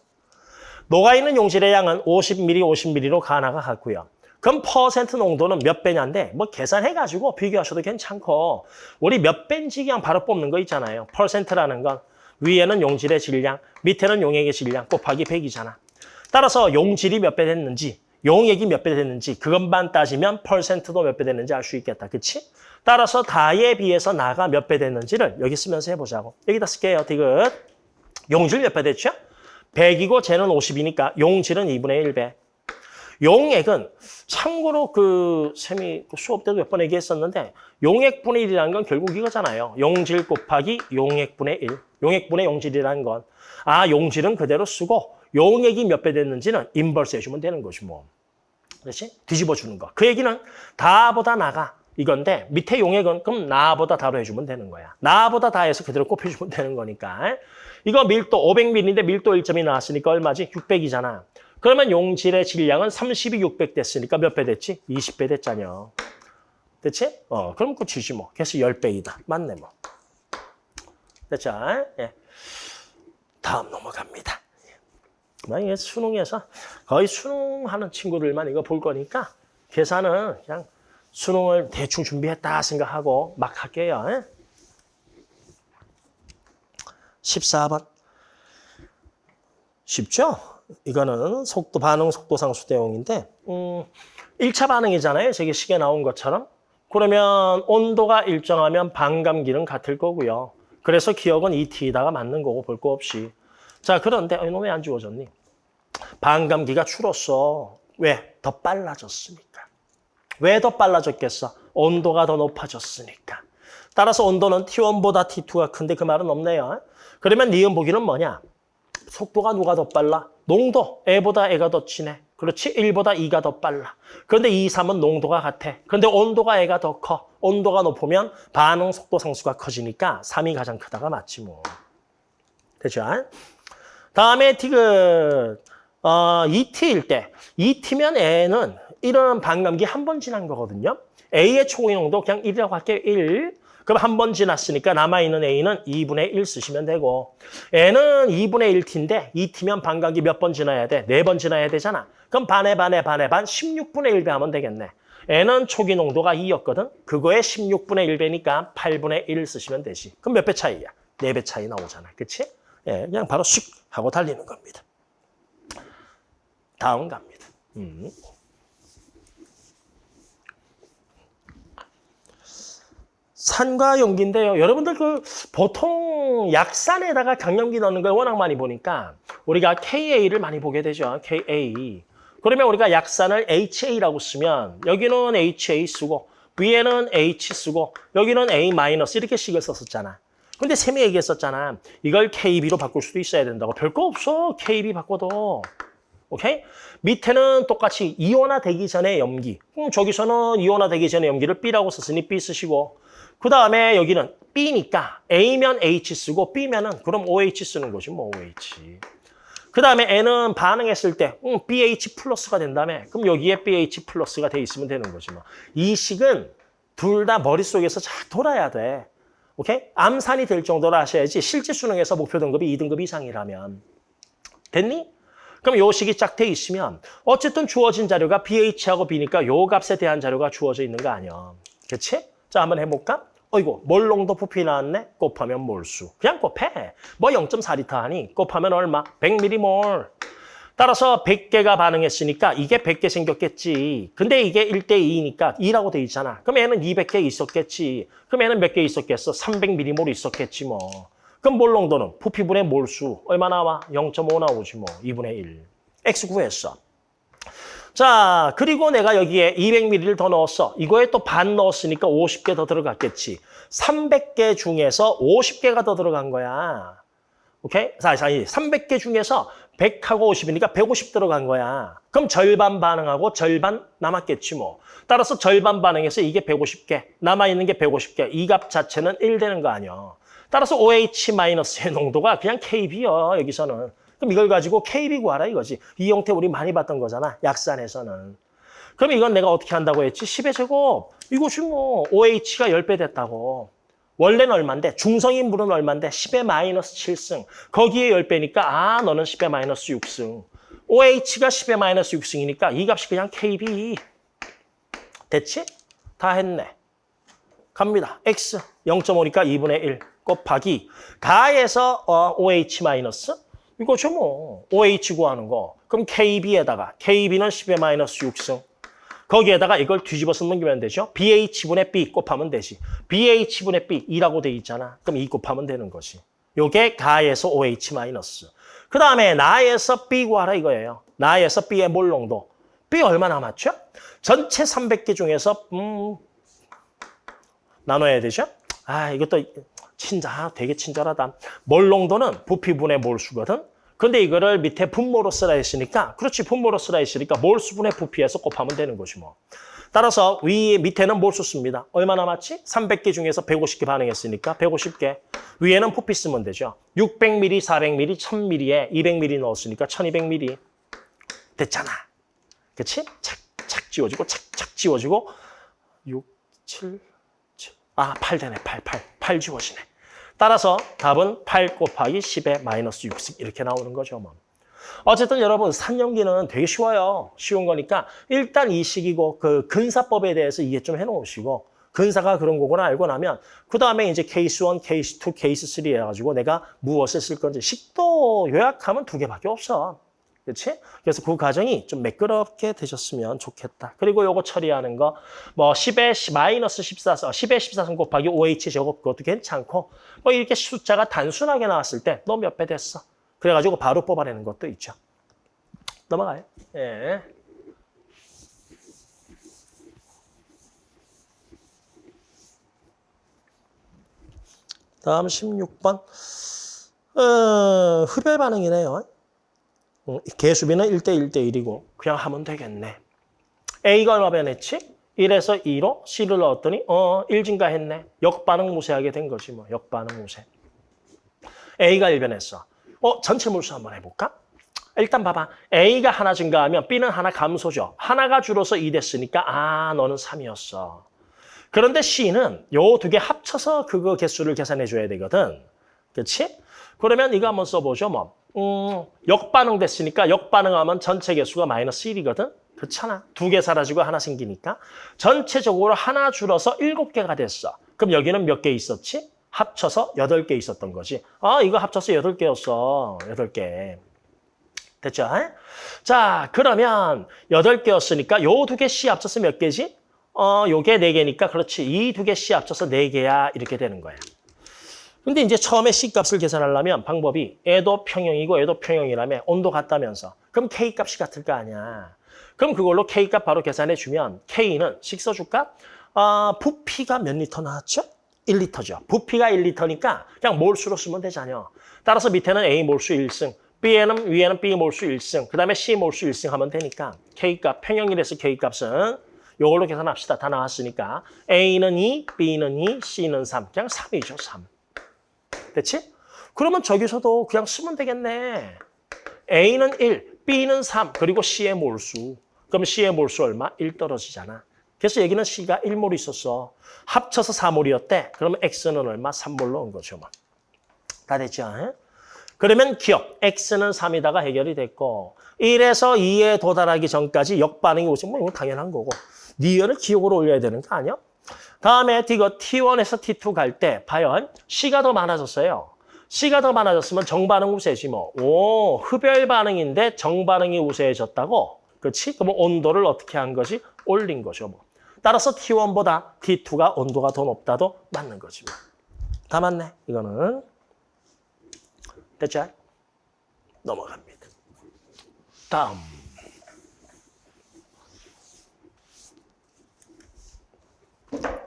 녹아있는 용질의 양은 50ml, 50ml로 가나가 같고요. 그럼 퍼센트 농도는 몇 배냐인데 뭐 계산해가지고 비교하셔도 괜찮고 우리 몇 배인지 그냥 바로 뽑는 거 있잖아요. 퍼센트라는 건 위에는 용질의 질량, 밑에는 용액의 질량 곱하기 100이잖아. 따라서 용질이 몇 배 됐는지 용액이 몇배 됐는지 그것만 따지면 퍼센트도 몇배 됐는지 알 수 있겠다. 그치? 따라서 다에 비해서 나가 몇배 됐는지를 여기 쓰면서 해보자고. 여기다 쓸게요. 디귿. 용질 몇 배 됐죠? 100이고 쟤는 50이니까 용질은 2분의 1배. 용액은 참고로 그 쌤이 그 수업 때도 몇 번 얘기했었는데 용액분의 1이라는 건 결국 이거잖아요. 용질 곱하기 용액분의 1. 용액분의 용질이라는 건. 아 용질은 그대로 쓰고 용액이 몇 배 됐는지는 인버스 해주면 되는 것이 뭐. 그렇지? 뒤집어 주는 거. 그 얘기는 다보다 나가. 이건데 밑에 용액은 그럼 나보다 다로 해주면 되는 거야. 나보다 다해서 그대로 곱해주면 되는 거니까. 이거 밀도 500ml인데 밀도 1점이 나왔으니까 얼마지? 600이잖아. 그러면 용질의 질량은 30이 600 됐으니까 몇 배 됐지? 20배 됐잖여. 됐지? 어, 그럼 끝이지 뭐. 그래서 10배이다. 맞네 뭐. 됐죠? 예. 다음 넘어갑니다. 만약에 수능에서 거의 수능하는 친구들만 이거 볼 거니까 계산은 그냥 수능을 대충 준비했다 생각하고 막 할게요. 예? 14번. 쉽죠? 이거는 속도 반응 속도 상수 대용인데 음, 1차 반응이잖아요. 저기 시계 나온 것처럼. 그러면 온도가 일정하면 반감기는 같을 거고요. 그래서 기억은 ET에다가 맞는 거고 볼 거 없이. 자, 그런데 이놈 왜안 주어졌니? 반감기가 줄었어. 왜? 더 빨라졌으니까. 왜 더 빨라졌겠어? 온도가 더 높아졌으니까. 따라서 온도는 T1보다 T2가 큰데 그 말은 없네요. 그러면 니은 보기는 뭐냐? 속도가 누가 더 빨라? 농도, 애보다 애가 더 진해. 그렇지? 1보다 2가 더 빨라. 그런데 2, 3은 농도가 같아. 그런데 온도가 애가 더 커. 온도가 높으면 반응 속도 상수가 커지니까 3이 가장 크다가 맞지 뭐. 되죠? 다음에 T그 어, ET일 때 ET면 N은 이런 반감기 한 번 지난 거거든요. A의 초기 농도 그냥 1이라고 할게요. 1. 그럼 한 번 지났으니까 남아있는 A는 2분의 1 쓰시면 되고 N은 2분의 1T인데 2T면 반감기 몇 번 지나야 돼? 네 번 지나야 되잖아. 그럼 반에 반에 반에 반 16분의 1배 하면 되겠네. N은 초기 농도가 2였거든. 그거에 16분의 1배니까 8분의 1 쓰시면 되지. 그럼 몇 배 차이야? 4배 차이 나오잖아. 그치? 예, 그냥 바로 슉 하고 달리는 겁니다. 다음 갑니다. 음. 산과 용기인데요. 여러분들 그 보통 약산에다가 강염기 넣는 걸 워낙 많이 보니까 우리가 KA를 많이 보게 되죠. KA. 그러면 우리가 약산을 HA라고 쓰면 여기는 HA 쓰고 위에는 H 쓰고 여기는 A 이렇게 식을 썼었잖아. 근데 쌤이 얘기했었잖아. 이걸 KB로 바꿀 수도 있어야 된다고. 별거 없어. KB 바꿔도. 오케이? 밑에는 똑같이 이온화 되기 전에 염기. 음, 저기서는 이온화 되기 전에 염기를 B라고 썼으니 B 쓰시고 그 다음에 여기는 B니까 A면 H 쓰고 B면은 그럼 OH 쓰는 거지 뭐 OH. 그 다음에 N은 반응했을 때 음, BH 플러스가 된다며 그럼 여기에 BH 플러스가 돼 있으면 되는 거지 뭐. 이 식은 둘 다 머릿속에서 잘 돌아야 돼. 오케이? 암산이 될 정도로 하셔야지 실제 수능에서 목표 등급이 2등급 이상이라면. 됐니? 그럼 요 식이 쫙돼 있으면 어쨌든 주어진 자료가 BH하고 B니까 요 값에 대한 자료가 주어져 있는 거 아니야. 그렇지? 자, 한번 해볼까? 어이구, 몰농도 부피 나왔네? 곱하면 몰수. 그냥 곱해. 뭐 0.4리터 하니? 곱하면 얼마? 100m몰. 따라서 100개가 반응했으니까 이게 100개 생겼겠지. 근데 이게 1대2니까 2라고 돼 있잖아. 그럼 얘는 200개 있었겠지. 그럼 얘는 몇 개 있었겠어? 300m몰 있었겠지 뭐. 그럼 몰 농도는 부피분의 몰수 얼마 나와? 0.5 나오지 뭐. 2분의 1. X 구했어. 자, 그리고 내가 여기에 200ml를 더 넣었어. 이거에 또 반 넣었으니까 50개 더 들어갔겠지. 300개 중에서 50개가 더 들어간 거야. 오케이? 자, 자, 300개 중에서 100하고 50이니까 150 들어간 거야. 그럼 절반 반응하고 절반 남았겠지 뭐. 따라서 절반 반응해서 이게 150개, 남아있는 게 150개. 이 값 자체는 1 되는 거 아니야. 따라서 OH-의 농도가 그냥 KB야, 여기서는. 그럼 이걸 가지고 KB 구하라 이거지. 이 형태 우리 많이 봤던 거잖아, 약산에서는. 그럼 이건 내가 어떻게 한다고 했지? 10의 제곱. 이것이 뭐 OH가 10배 됐다고. 원래는 얼만데? 중성인 물은 얼만데? 10의 마이너스 7승. 거기에 10배니까 아 너는 10의 마이너스 6승. OH가 10의 마이너스 6승이니까 이 값이 그냥 KB. 됐지? 다 했네. 갑니다. X 0.5니까 2분의 1 곱하기 가에서 어, OH 마이너스 이거죠 뭐 OH 구하는 거. 그럼 KB에다가 KB는 10의 마이너스 6승. 거기에다가 이걸 뒤집어서 넘기면 되죠. BH분의 B 곱하면 되지. BH분의 B 2라고 돼 있잖아. 그럼 2 곱하면 되는 거지. 요게 가에서 OH. 그 다음에 나에서 B 구하라 이거예요. 나에서 B의 몰 농도. B 얼마 남았죠? 전체 300개 중에서 음 나눠야 되죠? 아 이것도 친자 되게 친절하다. 몰 농도는 부피분의 몰수거든. 근데 이거를 밑에 분모로 쓰라 했으니까 그렇지 분모로 쓰라 했으니까 몰수분의 부피에서 곱하면 되는 거지 뭐. 따라서 위 밑에는 몰수 씁니다. 얼마 남았지? 300개 중에서 150개 반응했으니까 150개. 위에는 부피 쓰면 되죠. 600ml, 400ml, 1000ml에 200ml 넣었으니까 1200ml. 됐잖아. 그치? 착 착 지워지고 착 착 지워지고 6, 7, 7. 아, 8 되네. 8, 8. 8 지워지네. 따라서 답은 8 곱하기 10의 마이너스 6씩 이렇게 나오는 거죠. 뭐. 어쨌든 여러분 산연기는 되게 쉬워요. 쉬운 거니까 일단 이 식이고 그 근사법에 대해서 이해 좀 해놓으시고 근사가 그런 거구나 알고 나면 그 다음에 이제 케이스 1, 케이스 2, 케이스 3 해가지고 내가 무엇을 쓸 건지 식도 요약하면 두 개밖에 없어. 그렇지? 그래서 그 과정이 좀 매끄럽게 되셨으면 좋겠다. 그리고 요거 처리하는 거, 뭐 10의 마이너스 14선, 10의 14선 곱하기 OH 제곱 그것도 괜찮고, 뭐 이렇게 숫자가 단순하게 나왔을 때 너 몇 배 됐어? 그래가지고 바로 뽑아내는 것도 있죠. 넘어가요. 예. 다음 16번. 어, 흡열 반응이네요. 어, 개수비는 1대 1대 1이고 그냥 하면 되겠네. A가 얼마 변했지? 1에서 2로 C를 넣었더니 어, 1 증가 했네. 역반응 우세하게 된 거지 뭐. 역반응 우세. A가 1 변했어. 어, 전체 몰수 한번 해볼까? 일단 봐봐. A가 하나 증가하면 B는 하나 감소죠. 하나가 줄어서 2 됐으니까 아, 너는 3이었어. 그런데 C는 요 두 개 합쳐서 그거 개수를 계산해 줘야 되거든. 그렇지? 그러면 이거 한번 써보죠. 뭐. 음, 역반응 됐으니까 역반응하면 전체 개수가 마이너스 1이거든. 그렇잖아. 두 개 사라지고 하나 생기니까. 전체적으로 하나 줄어서 7개가 됐어. 그럼 여기는 몇 개 있었지? 합쳐서 8개 있었던 거지. 아, 이거 합쳐서 8개였어. 8개. 됐죠? 자, 그러면 8개였으니까 요 두 개 C 합쳐서 몇 개지? 어, 요게 4개니까 그렇지. 이 두 개 C 합쳐서 4개야. 이렇게 되는 거야. 근데 이제 처음에 C값을 계산하려면 방법이 애도 평형이고 애도 평형이라면 온도 같다면서. 그럼 K값이 같을 거 아니야. 그럼 그걸로 K값 바로 계산해 주면 K는 식 써줄까? 아, 부피가 몇 리터 나왔죠? 1리터죠. 부피가 1리터니까 그냥 몰수로 쓰면 되잖아요. 따라서 밑에는 A 몰수 1승, B에는 위에는 B 몰수 1승, 그 다음에 C 몰수 1승 하면 되니까 K값, 평형이라서 K값은 이걸로 계산합시다. 다 나왔으니까 A는 2, B는 2, C는 3. 그냥 3이죠, 3. 됐지? 그러면 저기서도 그냥 쓰면 되겠네. A는 1, B는 3, 그리고 C의 몰수. 그럼 C의 몰수 얼마? 1 떨어지잖아. 그래서 여기는 C가 1몰 있었어. 합쳐서 4몰이었대. 그러면 X는 얼마? 3몰로 온 거죠. 뭐. 다 됐죠? 에? 그러면 기억. X는 3이다가 해결이 됐고 1에서 2에 도달하기 전까지 역반응이 오시면 뭐 이건 당연한 거고 니어를 기억으로 올려야 되는 거 아니야? 다음에 이거 T1에서 T2 갈 때 과연 C가 더 많아졌어요. C가 더 많아졌으면 정반응 우세지 뭐. 오, 흡열 반응인데 정반응이 우세해졌다고? 그렇지? 그럼 온도를 어떻게 한 거지? 올린 거죠. 뭐. 따라서 T1보다 T2가 온도가 더 높다도 맞는 거지. 뭐. 다 맞네. 이거는. 됐죠? 넘어갑니다. 다음.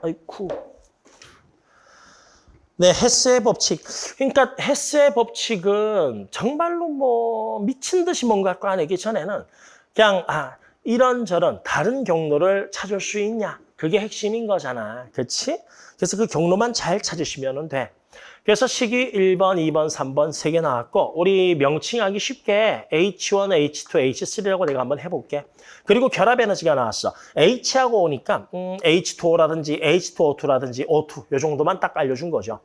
아이쿠. 네, 헤스의 법칙. 그러니까 헤스의 법칙은 정말로 뭐 미친 듯이 뭔가 꺼내기 전에는 그냥 아 이런저런 다른 경로를 찾을 수 있냐. 그게 핵심인 거잖아. 그렇지? 그래서 그 경로만 잘 찾으시면 돼. 그래서 식이 1번, 2번, 3번 세 개 나왔고 우리 명칭하기 쉽게 H1, H2, H3라고 내가 한번 해볼게. 그리고 결합 에너지가 나왔어. H하고 오니까 음, H2O라든지 H2O2라든지 O2 요 정도만 딱 알려준 거죠.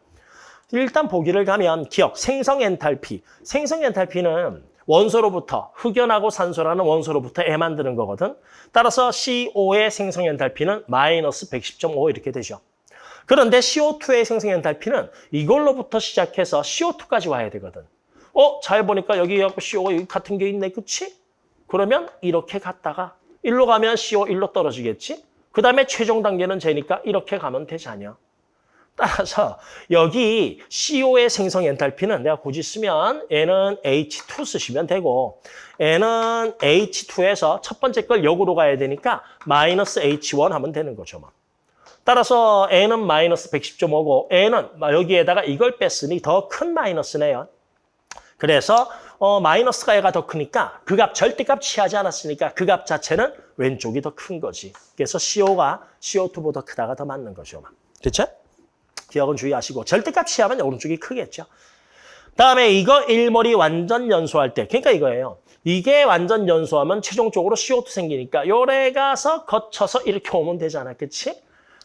일단 보기를 가면 기억, 생성 엔탈피. 생성 엔탈피는 원소로부터 흑연하고 산소라는 원소로부터 애 만드는 거거든. 따라서 CO의 생성 엔탈피는 마이너스 110.5 이렇게 되죠. 그런데 CO2의 생성 엔탈피는 이걸로부터 시작해서 CO2까지 와야 되거든. 어? 잘 보니까 여기 CO가 여기 같은 게 있네. 그치? 그러면 이렇게 갔다가 일로 가면 CO 1로 떨어지겠지? 그 다음에 최종 단계는 제니까 이렇게 가면 되잖아. 따라서 여기 CO의 생성 엔탈피는 내가 굳이 쓰면 N은 H2 쓰시면 되고 N은 H2에서 첫 번째 걸 역으로 가야 되니까 마이너스 H1 하면 되는 거죠. 뭐. 따라서 N은 마이너스 110.5고 N은 여기에다가 이걸 뺐으니 더 큰 마이너스네요. 그래서 어, 마이너스가 얘가 더 크니까 그 값 절대값 취하지 않았으니까 그 값 자체는 왼쪽이 더 큰 거지. 그래서 CO가 CO2보다 크다가 더 맞는 거죠. 됐죠? 기억은 주의하시고 절대값 취하면 오른쪽이 크겠죠. 다음에 이거 일몰이 완전 연소할 때 그러니까 이거예요. 이게 완전 연소하면 최종적으로 CO2 생기니까 요래 가서 거쳐서 이렇게 오면 되잖아. 그치?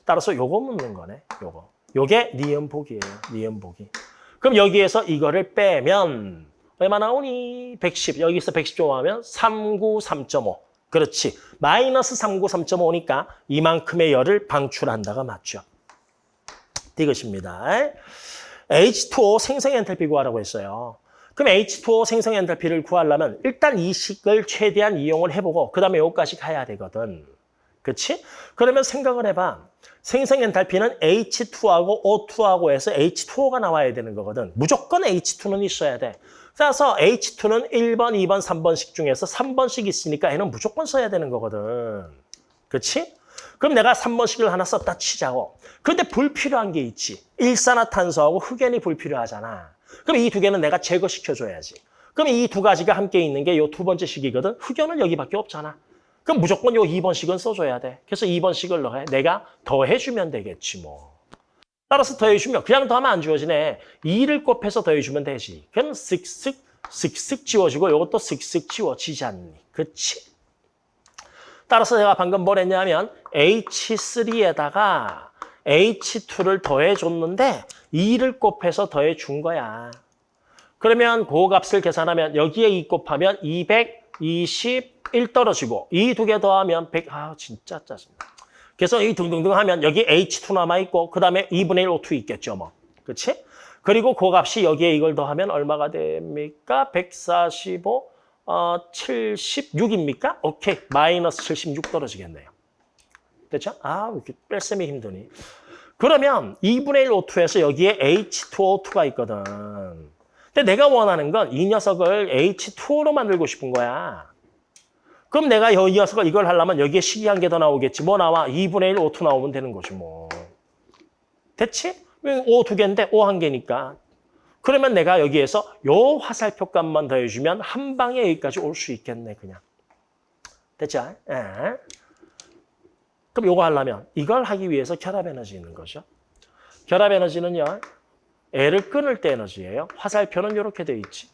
따라서 요거 묻는 거네. 요거. 요게 니은복이에요. 니은복이. 그럼 여기에서 이거를 빼면 얼마 나오니? 110. 여기서 110 좋아하면 393.5. 그렇지. 마이너스 393.5니까 이만큼의 열을 방출한다가 맞죠. 이것입니다. H2O 생성 엔탈피 구하라고 했어요. 그럼 H2O 생성 엔탈피를 구하려면 일단 이 식을 최대한 이용을 해보고 그 다음에 여기까지 가야 되거든. 그렇지? 그러면 생각을 해봐. 생성 엔탈피는 H2하고 O2하고 해서 H2O가 나와야 되는 거거든. 무조건 H2는 있어야 돼. 따라서 H2는 1번, 2번, 3번씩 중에서 3번씩 있으니까 얘는 무조건 써야 되는 거거든. 그렇지? 그럼 내가 3번씩을 하나 썼다 치자고. 그런데 불필요한 게 있지. 일산화탄소하고 흑연이 불필요하잖아. 그럼 이 두 개는 내가 제거시켜줘야지. 그럼 이 두 가지가 함께 있는 게 요 두 번째 식이거든. 흑연은 여기밖에 없잖아. 그럼 무조건 요 2번씩은 써줘야 돼. 그래서 2번씩을 넣어. 내가 더해주면 되겠지 뭐. 따라서 더해주면 그냥 더하면 안 지워지네. 2를 곱해서 더해주면 되지. 그럼 쓱쓱 쓱쓱 지워지고 이것도 쓱쓱 지워지지 않니. 그치? 따라서 제가 방금 뭘 했냐면 H3에다가 H2를 더해줬는데 2를 곱해서 더해준 거야. 그러면 그 값을 계산하면 여기에 2 곱하면 221 떨어지고 이 두 개 더하면 100. 아 진짜 짜증나. 그래서 이 등등등 하면 여기 H2 남아있고 그 다음에 2분의 1 O2 있겠죠. 뭐. 그렇지? 그리고 그 값이 여기에 이걸 더하면 얼마가 됩니까? 145, 어, 76입니까? 오케이. 마이너스 76 떨어지겠네요. 됐죠? 아, 이렇게 뺄셈이 힘드니. 그러면 2분의 1 O2에서 여기에 H2O2가 있거든. 근데 내가 원하는 건 이 녀석을 H2O로 만들고 싶은 거야. 그럼 내가 이 녀석을 이걸 하려면 여기에 식이 한 개 더 나오겠지. 뭐 나와? 2분의 1 O2 나오면 되는 거지 뭐. 됐지? O 두 개인데 O 한 개니까. 그러면 내가 여기에서 요 화살표 값만 더해주면 한 방에 여기까지 올 수 있겠네 그냥. 됐죠? 예. 그럼 요거 하려면 이걸 하기 위해서 결합 에너지 있는 거죠. 결합 에너지는요. 애를 끊을 때 에너지예요. 화살표는 이렇게 돼 있지.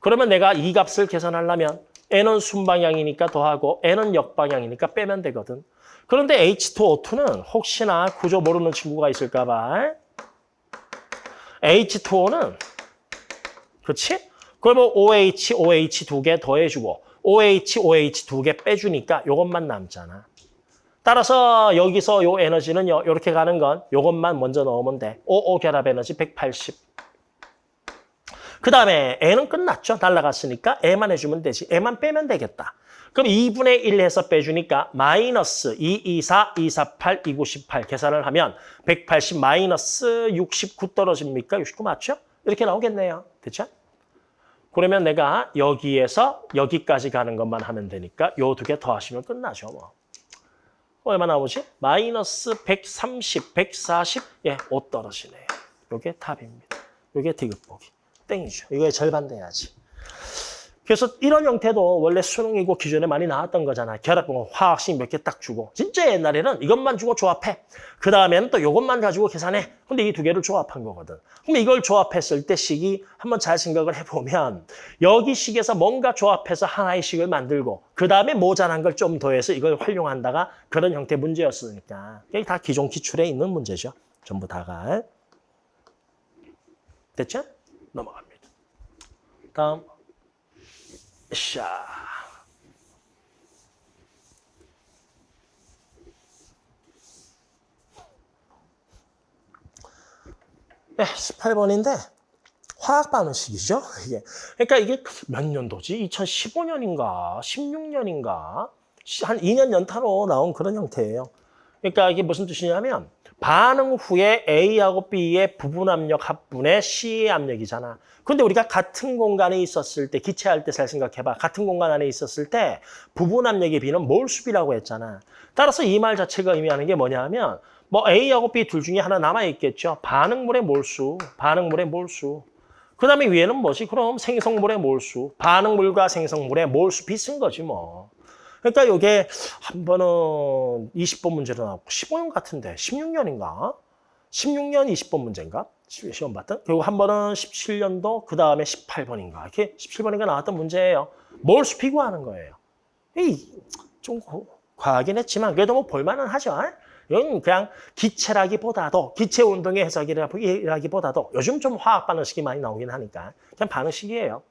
그러면 내가 이 값을 계산하려면 N은 순방향이니까 더하고 N은 역방향이니까 빼면 되거든. 그런데 H2O2는 혹시나 구조 모르는 친구가 있을까 봐. H2O는 그렇지? 그러면 OH, OH 두 개 더해주고 OH, OH 두 개 빼주니까 이것만 남잖아. 따라서 여기서 요 에너지는요. 이렇게 가는 건 이것만 먼저 넣으면 돼. OO 결합 에너지 180. 그 다음에 N은 끝났죠. 날라갔으니까 E만 해주면 되지. E만 빼면 되겠다. 그럼 2분의 1 해서 빼주니까 마이너스 224, 248, 298 계산을 하면 180 마이너스 69 떨어집니까? 69 맞죠? 이렇게 나오겠네요. 됐죠? 그러면 내가 여기에서 여기까지 가는 것만 하면 되니까 요 두 개 더하시면 끝나죠. 뭐. 얼마 나오지? 마이너스 130, 140, 예, 5 떨어지네요. 요게 답입니다. 요게 디귿보기. 땡이죠. 이거의 절반 돼야지. 그래서 이런 형태도 원래 수능이고 기존에 많이 나왔던 거잖아. 결합분 화학식 몇 개 딱 주고. 진짜 옛날에는 이것만 주고 조합해. 그 다음에는 또 이것만 가지고 계산해. 근데 이 두 개를 조합한 거거든. 그럼 이걸 조합했을 때 식이 한번 잘 생각을 해보면 여기 식에서 뭔가 조합해서 하나의 식을 만들고 그 다음에 모자란 걸 좀 더해서 이걸 활용한다가 그런 형태 문제였으니까. 이게 다 기존 기출에 있는 문제죠. 전부 다가. 됐죠? 넘어갑니다. 다음. 샤. 네, 18번인데 화학 반응식이죠. 이게. 그러니까 이게 몇 년도지? 2015년인가 16년인가 한 2년 연타로 나온 그런 형태예요. 그러니까 이게 무슨 뜻이냐면 반응 후에 A하고 B의 부분 압력 합분의 C의 압력이잖아. 근데 우리가 같은 공간에 있었을 때, 기체할 때 잘 생각해봐. 같은 공간 안에 있었을 때 부분 압력의 B는 몰수비라고 했잖아. 따라서 이 말 자체가 의미하는 게 뭐냐면 뭐 A하고 B 둘 중에 하나 남아있겠죠. 반응물의 몰수, 반응물의 몰수. 그 다음에 위에는 뭐지? 그럼 생성물의 몰수, 반응물과 생성물의 몰수 비슷한 거지 뭐. 그러니까 이게 한 번은 20번 문제로 나왔고 15년 같은데 16년인가? 16년 20번 문제인가? 시- 시험 봤던? 그리고 한 번은 17년도 그 다음에 18번인가? 이렇게 17번인가 나왔던 문제예요. 몰수 비교하는 거예요. 이좀 과하긴 했지만 그래도 뭐 볼만은 하죠. 이건 그냥 기체라기보다도 기체 운동의 해석이라기보다도 요즘 좀 화학 반응식이 많이 나오긴 하니까 그냥 반응식이에요.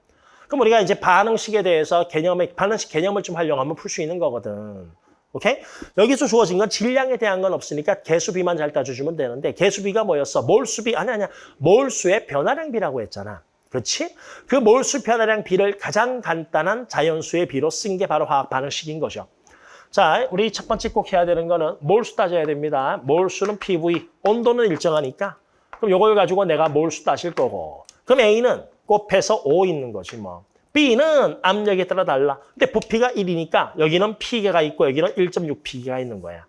그럼 우리가 이제 반응식에 대해서 개념의 반응식 개념을 좀 활용 하면 풀 수 있는 거거든. 오케이? 여기서 주어진 건 질량에 대한 건 없으니까 개수비만 잘 따져주면 되는데 개수비가 뭐였어? 몰수비 아니 아니야. 몰수의 변화량비라고 했잖아. 그렇지? 그 몰수 변화량 비를 가장 간단한 자연수의 비로 쓴 게 바로 화학 반응식인 거죠. 자, 우리 첫 번째 꼭 해야 되는 거는 몰수 따져야 됩니다. 몰수는 PV, 온도는 일정하니까. 그럼 이걸 가지고 내가 몰수 따질 거고. 그럼 A는 곱해서 5 있는 거지 뭐. B는 압력에 따라 달라. 근데 부피가 1이니까 여기는 P계가 있고 여기는 1.6P계가 있는 거야.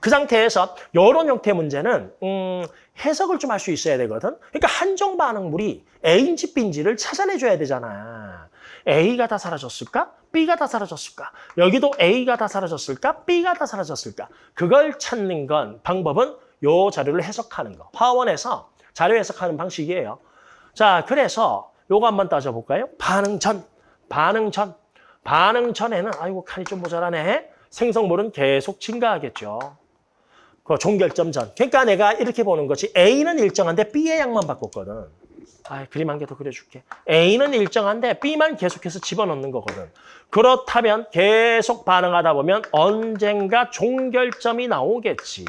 그 상태에서 이런 형태 문제는 음, 해석을 좀 할 수 있어야 되거든. 그러니까 한정 반응물이 A인지 B인지를 찾아내줘야 되잖아. A가 다 사라졌을까? B가 다 사라졌을까? 여기도 A가 다 사라졌을까? B가 다 사라졌을까? 그걸 찾는 건 방법은 요 자료를 해석하는 거. 화원에서 자료 해석하는 방식이에요. 자, 그래서 요거 한번 따져볼까요? 반응 전, 반응 전. 반응 전에는 아이고 칸이 좀 모자라네. 생성물은 계속 증가하겠죠. 그 종결점 전. 그러니까 내가 이렇게 보는 거지. A는 일정한데 B의 양만 바꿨거든. 아, 그림 한 개 더 그려줄게. A는 일정한데 B만 계속해서 집어넣는 거거든. 그렇다면 계속 반응하다 보면 언젠가 종결점이 나오겠지.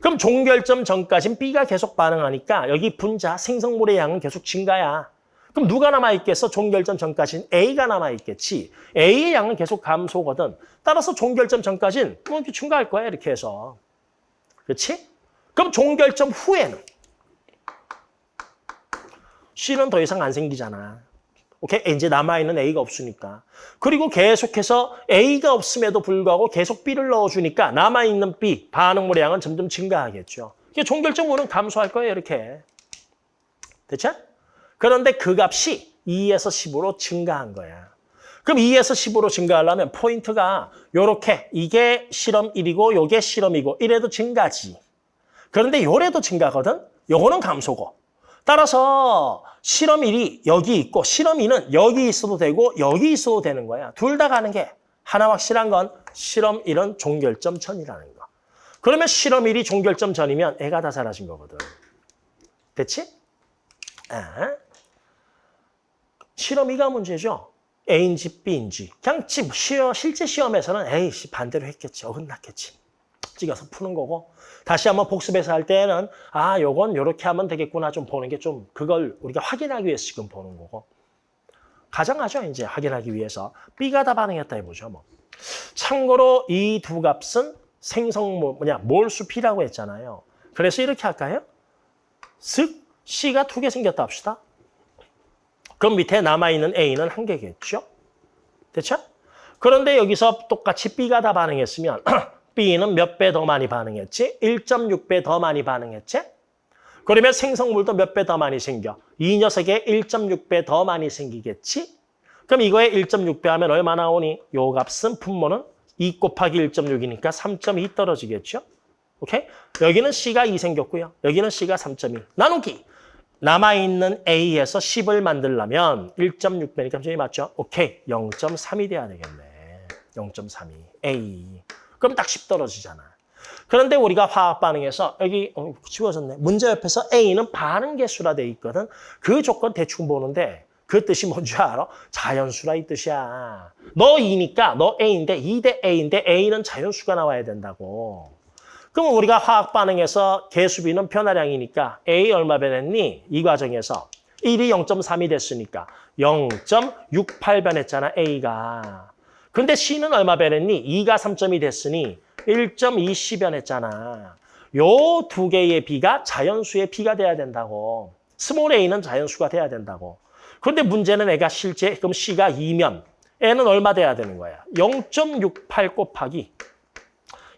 그럼 종결점 전까지는 B가 계속 반응하니까 여기 분자 생성물의 양은 계속 증가야. 그럼 누가 남아있겠어? 종결점 전까지는 A가 남아있겠지. A의 양은 계속 감소거든. 따라서 종결점 전까지는 뭐 이렇게 증가할 거야, 이렇게 해서. 그렇지? 그럼 종결점 후에는 C는 더 이상 안 생기잖아. 오케이? 이제 남아있는 A가 없으니까. 그리고 계속해서 A가 없음에도 불구하고 계속 B를 넣어주니까 남아있는 B, 반응물의 양은 점점 증가하겠죠. 이게 종결점으로는 감소할 거예요, 이렇게. 됐죠? 그런데 그 값이 2에서 10으로 증가한 거야. 그럼 2에서 10으로 증가하려면 포인트가 요렇게 이게 실험 1이고 요게 실험 이고 이래도 증가지. 그런데 요래도 증가거든? 요거는 감소고. 따라서 실험 1이 여기 있고 실험 2는 여기 있어도 되고 여기 있어도 되는 거야. 둘 다 가는 게 하나 확실한 건 실험 1은 종결점 전이라는 거. 그러면 실험 1이 종결점 전이면 애가 다 사라진 거거든. 됐지? 아. 실험 2가 문제죠. A인지 B인지. 그냥 실제 시험에서는 에이, 씨, 반대로 했겠지. 어긋났겠지. 찍어서 푸는 거고. 다시 한번 복습해서 할 때는 아, 요건 요렇게 하면 되겠구나 좀 보는 게 좀 그걸 우리가 확인하기 위해서 지금 보는 거고. 가정하죠, 이제 확인하기 위해서. B가 다 반응했다 해보죠, 뭐. 참고로 이 두 값은 생성물, 뭐냐, 몰수 P라고 했잖아요. 그래서 이렇게 할까요? 즉, C가 두 개 생겼다 합시다. 그럼 밑에 남아있는 A는 한 개겠죠? 됐죠? 그런데 여기서 똑같이 B가 다 반응했으면 *clears throat* B는 몇 배 더 많이 반응했지? 1.6배 더 많이 반응했지? 그러면 생성물도 몇 배 더 많이 생겨? 이 녀석의 1.6배 더 많이 생기겠지? 그럼 이거에 1.6배 하면 얼마 나오니? 요 값은 분모는 2 곱하기 1.6이니까 3.2 떨어지겠죠? 오케이? 여기는 C가 2 생겼고요. 여기는 C가 3.1. 나누기. 남아있는 A에서 10을 만들려면 1.6배니까 점이 맞죠? 오케이. 0.3이 돼야 되겠네. 0.32. A. 그럼 딱 10 떨어지잖아. 그런데 우리가 화학 반응에서 여기 어, 지워졌네. 문제 옆에서 A는 반응 개수라 돼 있거든. 그 조건 대충 보는데 그 뜻이 뭔지 알아? 자연수라 이 뜻이야. 너 2니까 너 A인데 2대 A인데 A는 자연수가 나와야 된다고. 그럼 우리가 화학 반응에서 개수비는 변화량이니까 A 얼마 변했니? 이 과정에서 1이 0.3이 됐으니까 0.68 변했잖아, A가. 근데 C는 얼마 변했니? 2가 3점이 됐으니 1.20 변했잖아. 요 두 개의 비가 자연수의 비가 돼야 된다고. small A는 자연수가 돼야 된다고. 그런데 문제는 얘가 실제 그럼 C가 2면 얘는 얼마 돼야 되는 거야? 0.68 곱하기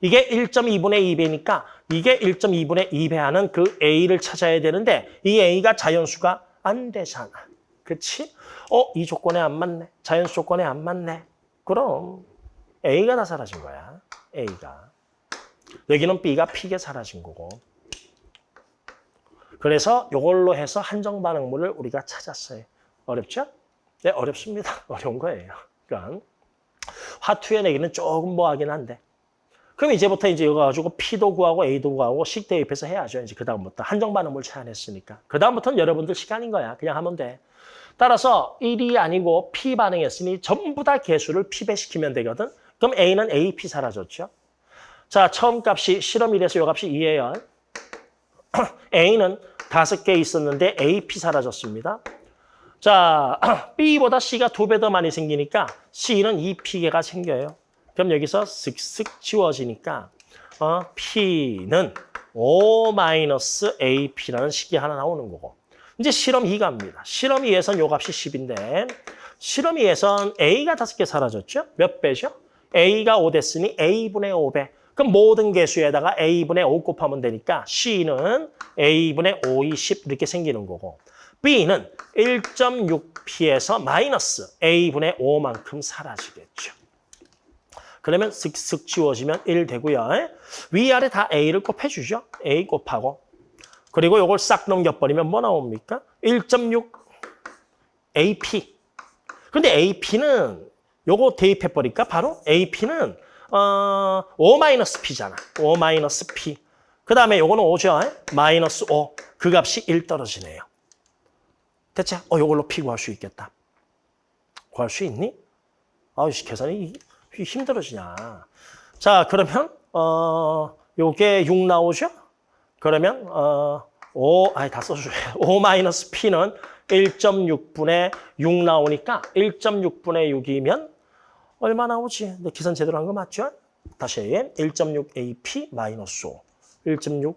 이게 1.2분의 2배니까 이게 1.2분의 2배 하는 그 A를 찾아야 되는데 이 A가 자연수가 안 되잖아. 그치? 어, 이 조건에 안 맞네. 자연수 조건에 안 맞네. 그럼 A가 다 사라진 거야. A가. 여기는 B가 P게 사라진 거고. 그래서 이걸로 해서 한정 반응물을 우리가 찾았어요. 어렵죠? 네, 어렵습니다. *laughs* 어려운 거예요. 그러니까 화투의 내기는 조금 뭐하긴 한데 그럼 이제부터 이제 이거 가지고 P도 구하고 A도 구하고 식 대입해서 해야죠. 이제 그다음부터 한정 반응물 찾아냈으니까. 그다음부터는 여러분들 시간인 거야. 그냥 하면 돼. 따라서 1이 아니고 P 반응했으니 전부 다 개수를 P배시키면 되거든. 그럼 A는 AP 사라졌죠. 자, 처음 값이 실험 1에서 요 값이 2예요. *clears throat* A는 다섯 개 있었는데 AP 사라졌습니다. 자, *clears throat* B보다 C가 두 배 더 많이 생기니까 C는 2P개가 생겨요. 그럼 여기서 슥슥 지워지니까 어, P는 O-AP라는 식이 하나 나오는 거고. 이제 실험 2가입니다. 실험 2에선 요 값이 10인데 실험 2에선 A가 다섯 개 사라졌죠? 몇 배죠? A가 5 됐으니 A분의 5배. 그럼 모든 개수에다가 A분의 5 곱하면 되니까 C는 A분의 5이 10 이렇게 생기는 거고 B는 1.6P에서 마이너스 A분의 5만큼 사라지겠죠. 그러면 슥슥 지워지면 1 되고요. 위아래 다 A를 곱해주죠. A 곱하고. 그리고 이걸 싹 넘겨버리면 뭐 나옵니까? 1.6 AP. 근데 AP는 요거 대입해버릴까? 바로 AP는 어, O-P잖아. O-P. 그 다음에 요거는 5죠. 마이너스 5. 그 값이 1 떨어지네요. 대체 어, 요걸로 P 구할 수 있겠다. 구할 수 있니? 아우, 계산이 힘들어지냐. 자, 그러면 어 요게 6 나오죠? 그러면 어 5, 아니 다 써줘요. 5 *laughs* 마이너스 P는 1.6분의 6 나오니까 1.6분의 6이면 얼마 나오지? 내 계산 제대로 한 거 맞죠? 다시 1.6 AP 마이너스 5. 1.6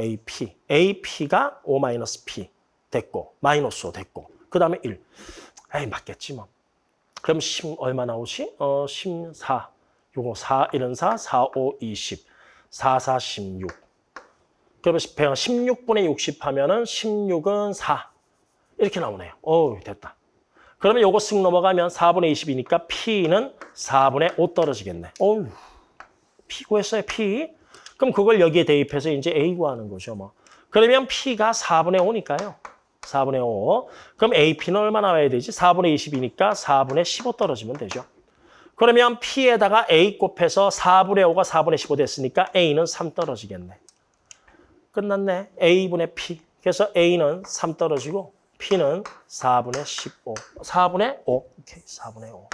AP. AP가 5 마이너스 P 됐고 마이너스 5 됐고 그 다음에 1. 에이 맞겠지 뭐. 그럼 10 얼마 나오지? 어, 14. 요거 4, 1은 4, 4, 5, 20. 4, 4, 16. 그러면 16분의 60 하면은 16은 4. 이렇게 나오네요. 어 됐다. 그러면 요거 쓱 넘어가면 4분의 20이니까 P는 4분의 5 떨어지겠네. 어우, P 구했어요, P. 그럼 그걸 여기에 대입해서 이제 A 구하는 거죠, 뭐. 그러면 P가 4분의 5니까요. 4분의 5. 그럼 AP는 얼마 나와야 되지? 4분의 20이니까 4분의 15 떨어지면 되죠. 그러면 P에다가 A 곱해서 4분의 5가 4분의 15 됐으니까 A는 3 떨어지겠네. 끝났네. A분의 P. 그래서 A는 3 떨어지고 P는 4분의 15. 4분의 5. 오케이, 4분의 5.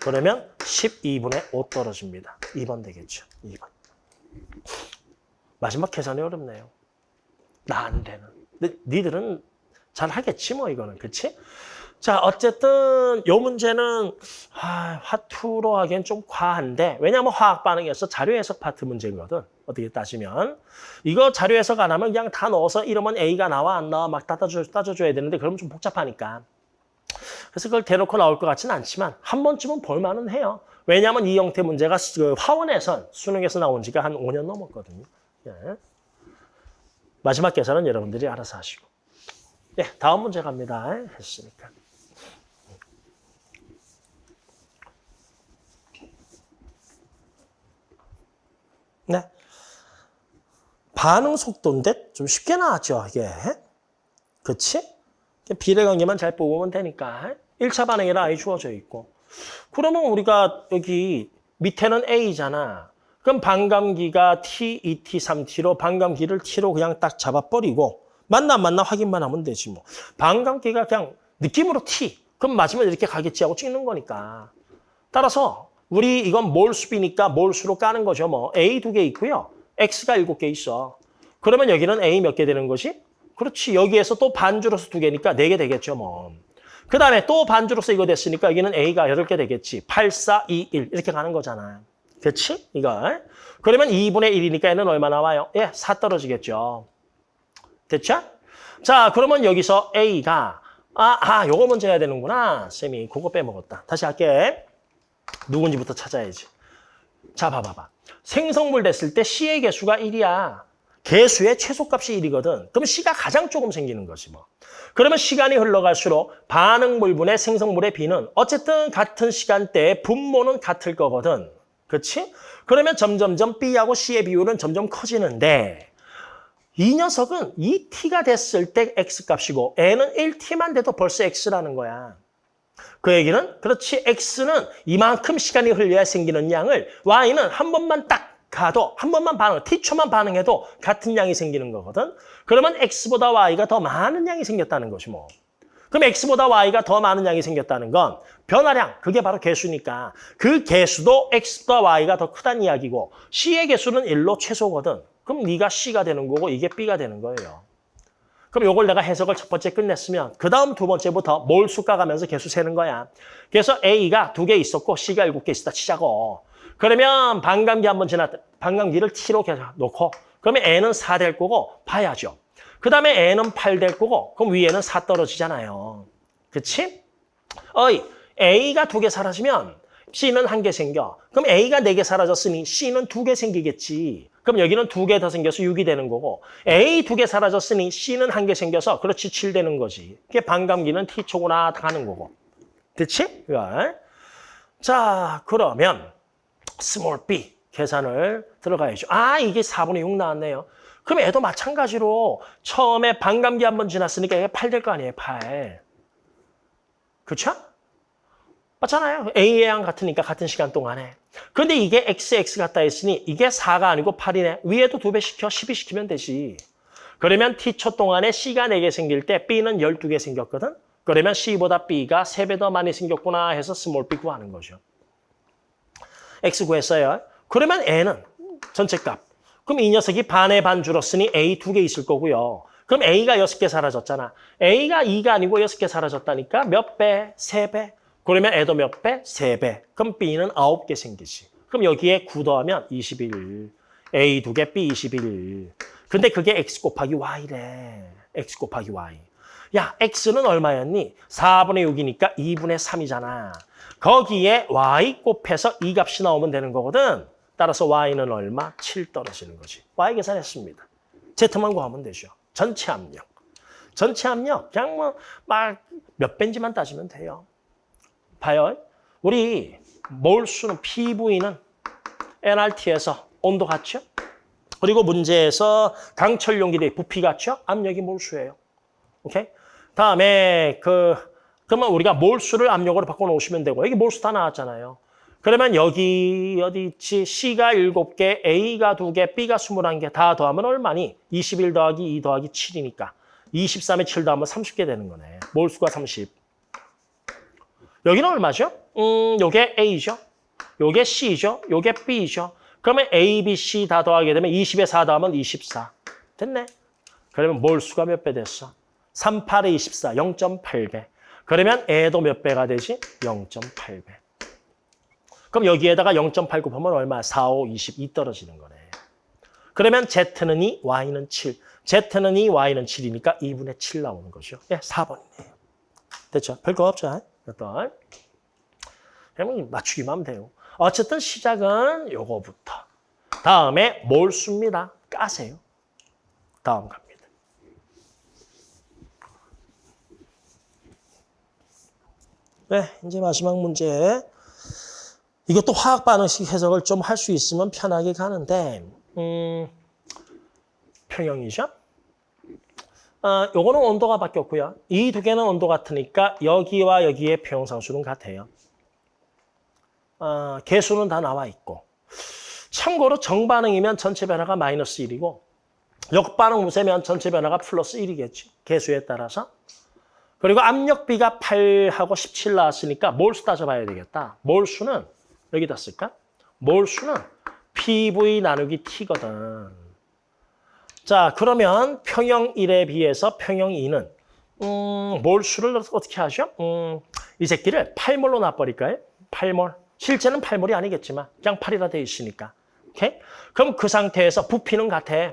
그러면 12분의 5 떨어집니다. 2번 되겠죠. 2번. 마지막 계산이 어렵네요. 나 안 되는. 근데 니들은 잘 하겠지 뭐 이거는 그치? 자 어쨌든 요 문제는 아, 화투로 하기엔 좀 과한데 왜냐하면 화학 반응에서 자료 해석 파트 문제거든 어떻게 따지면 이거 자료 해석 안 하면 그냥 다 넣어서 이러면 A가 나와 안 나와 막 따져줘, 따져줘야 되는데 그러면 좀 복잡하니까 그래서 그걸 대놓고 나올 것 같지는 않지만 한 번쯤은 볼만은 해요. 왜냐하면 이 형태 문제가 그 화원에선 수능에서 나온 지가 한 5년 넘었거든요. 예. 마지막 계산은 여러분들이 알아서 하시고. 네, 다음 문제 갑니다. 했으니까. 네. 반응 속도인데 좀 쉽게 나왔죠, 이게. 그치? 비례관계만 잘 뽑으면 되니까. 1차 반응이라 아예 주어져 있고. 그러면 우리가 여기 밑에는 A잖아. 그럼 반감기가 T, 2T, 3T로 반감기를 T로 그냥 딱 잡아버리고 안 맞나 확인만 하면 되지 뭐. 반감기가 그냥 느낌으로 T. 그럼 맞으면 이렇게 가겠지 하고 찍는 거니까. 따라서 우리 이건 몰수비니까 몰수로 까는 거죠. 뭐 A 두 개 있고요. X가 일곱 개 있어. 그러면 여기는 A 몇 개 되는 거지? 그렇지. 여기에서 또 반주로서 두 개니까 네개 되겠죠. 뭐. 그 다음에 또 반주로서 이거 됐으니까 여기는 A가 여덟 개 되겠지. 8, 4, 2, 1 이렇게 가는 거잖아. 그렇지? 이거. 그러면 2분의 1이니까 얘는 얼마 나와요? 예, 4 떨어지겠죠. 됐죠? 자, 그러면 여기서 A가 아, 아, 요거 먼저 해야 되는구나. 쌤이 그거 빼먹었다. 다시 할게. 누군지부터 찾아야지. 자, 봐봐봐. 생성물 됐을 때 C의 개수가 1이야. 개수의 최소값이 1이거든. 그럼 C가 가장 조금 생기는 거지 뭐. 그러면 시간이 흘러갈수록 반응물분의 생성물의 B는 어쨌든 같은 시간대에 분모는 같을 거거든. 그렇지? 그러면 점점점 B하고 C의 비율은 점점 커지는데 이 녀석은 2T가 됐을 때 X값이고 N은 1T만 돼도 벌써 X라는 거야. 그 얘기는 그렇지 X는 이만큼 시간이 흘려야 생기는 양을 Y는 한 번만 딱 가도 한 번만 반응, T초만 반응해도 같은 양이 생기는 거거든. 그러면 X보다 Y가 더 많은 양이 생겼다는 것이 뭐. 그럼 X보다 Y가 더 많은 양이 생겼다는 건 변화량, 그게 바로 개수니까 그 개수도 X보다 Y가 더 크다는 이야기고 C의 개수는 1로 최소거든. 그럼 네가 C가 되는 거고 이게 B가 되는 거예요. 그럼 이걸 내가 해석을 첫 번째 끝냈으면 그 다음 두 번째부터 몰수 까가면서 개수 세는 거야. 그래서 A가 두 개 있었고 C가 일곱 개 있었다 치자고. 그러면 반감기 한번 지났다. 반감기를 T로 놓고 그러면 N은 4 될 거고 봐야죠. 그 다음에 N은 8 될 거고 그럼 위에는 4 떨어지잖아요. 그치? 어이, A가 두 개 사라지면 C는 한 개 생겨. 그럼 A가 네 개 사라졌으니 C는 두 개 생기겠지. 그럼 여기는 두 개 더 생겨서 6이 되는 거고 A 두 개 사라졌으니 C는 한 개 생겨서 그렇지 7 되는 거지. 그게 반감기는 T초구나 가는 거고. 됐지? 이걸. 자, 그러면 small b 계산을 들어가야죠. 아, 이게 4분의 6 나왔네요. 그럼 얘도 마찬가지로 처음에 반감기 한 번 지났으니까 이게 8 될 거 아니에요, 8. 그렇죠? 맞잖아요. 양 같으니까 같은 시간 동안에. 근데 이게 X, X 같다 했으니 이게 4가 아니고 8이네. 위에도 2배 시켜, 12 시키면 되지. 그러면 T초 동안에 C가 4개 생길 때 B는 12개 생겼거든? 그러면 C보다 B가 3배 더 많이 생겼구나 해서 small B 구하는 거죠. X 구했어요. 그러면 N은 전체 값. 그럼 이 녀석이 반의 반 줄었으니 A 두 개 있을 거고요. 그럼 A가 여섯 개 사라졌잖아. A가 2가 아니고 여섯 개 사라졌다니까 몇 배? 세 배. 그러면 A도 몇 배? 세 배. 그럼 B는 아홉 개 생기지. 그럼 여기에 9 더하면 21. A 두 개, B 21. 근데 그게 X 곱하기 Y래. X 곱하기 Y. 야, X는 얼마였니? 4분의 6이니까 2분의 3이잖아. 거기에 y 곱해서 이 값이 나오면 되는 거거든. 따라서 y는 얼마? 7 떨어지는 거지. y 계산했습니다. z만 구하면 되죠. 전체 압력. 전체 압력 그냥 뭐 막몇 벤지만 따지면 돼요. 봐요. 우리 몰수는 PV는 NRT에서 온도 같죠? 그리고 문제에서 강철 용기대 부피 같죠? 압력이 몰수예요. 오케이? 다음에 그 그러면 우리가 몰수를 압력으로 바꿔 놓으시면 되고 여기 몰수 다 나왔잖아요. 그러면 여기 어디 있지? C가 7개, A가 2개, B가 21개 다 더하면 얼마니? 21 더하기 2 더하기 7이니까 23에 7 더하면 30개 되는 거네. 몰수가 30. 여기는 얼마죠? 음, 요게 A죠. 요게 C죠. 요게 B죠. 그러면 A, B, C 다 더하게 되면 20에 4 더하면 24. 됐네. 그러면 몰 수가 몇 배 됐어? 3, 8에 24, 0.8배. 그러면 애도 몇 배가 되지? 0.8배. 그럼 여기에다가 0.8 곱하면 얼마? 4, 5, 22 떨어지는 거네. 그러면 Z는 2, Y는 7. Z는 2, Y는 7이니까 2분의 7 나오는 거죠. 예, 4번이네요. 됐죠? 별거 없죠? 어떤 그러면 맞추기만 하면 돼요. 어쨌든 시작은 요거부터. 다음에 몰수입니다. 까세요. 다음 갑니다. 네, 이제 마지막 문제. 이것도 화학 반응식 해석을 좀 할 수 있으면 편하게 가는데, 음, 평형이죠? 어, 요거는 온도가 바뀌었고요. 이 두 개는 온도 같으니까 여기와 여기의 평형상수는 같아요. 어, 개수는 다 나와 있고. 참고로 정반응이면 전체 변화가 마이너스 1이고 역반응 우세면 전체 변화가 플러스 1이겠지. 개수에 따라서. 그리고 압력비가 8하고 17 나왔으니까 몰수 따져봐야 되겠다. 몰수는 여기다 쓸까? 몰수는 PV 나누기 T거든. 자, 그러면 평형 1에 비해서 평형 2는 음, 몰수를 어떻게 하죠? 음, 이 새끼를 8몰로 놔버릴까요? 8몰. 실제는 8몰이 아니겠지만 그냥 8이라 돼 있으니까. 오케이? 그럼 그 상태에서 부피는 같아.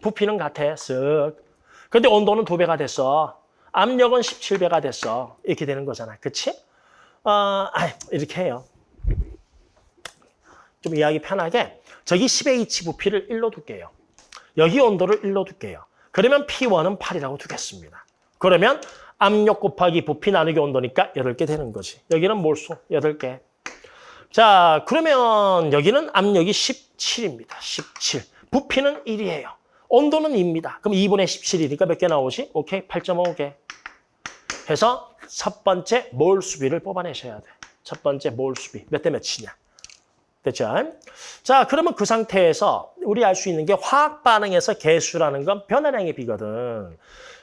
부피는 같아. 쓱. 근데 온도는 두 배가 됐어. 압력은 17배가 됐어. 이렇게 되는 거잖아. 그치? 어, 아, 이렇게 해요. 좀 이해하기 편하게 저기 10의 H 부피를 1로 둘게요. 여기 온도를 1로 둘게요. 그러면 P1은 8이라고 두겠습니다. 그러면 압력 곱하기 부피 나누기 온도니까 8개 되는 거지. 여기는 몰수 8개. 자, 그러면 여기는 압력이 17입니다. 17. 부피는 1이에요. 온도는 2입니다. 그럼 2분의 17이니까 몇 개 나오지? 오케이, 8.5개. 해서 첫 번째 몰 수비를 뽑아내셔야 돼. 첫 번째 몰 수비. 몇 대 몇이냐. 됐죠? 자, 그러면 그 상태에서 우리 알 수 있는 게 화학 반응에서 개수라는 건 변화량의 비거든.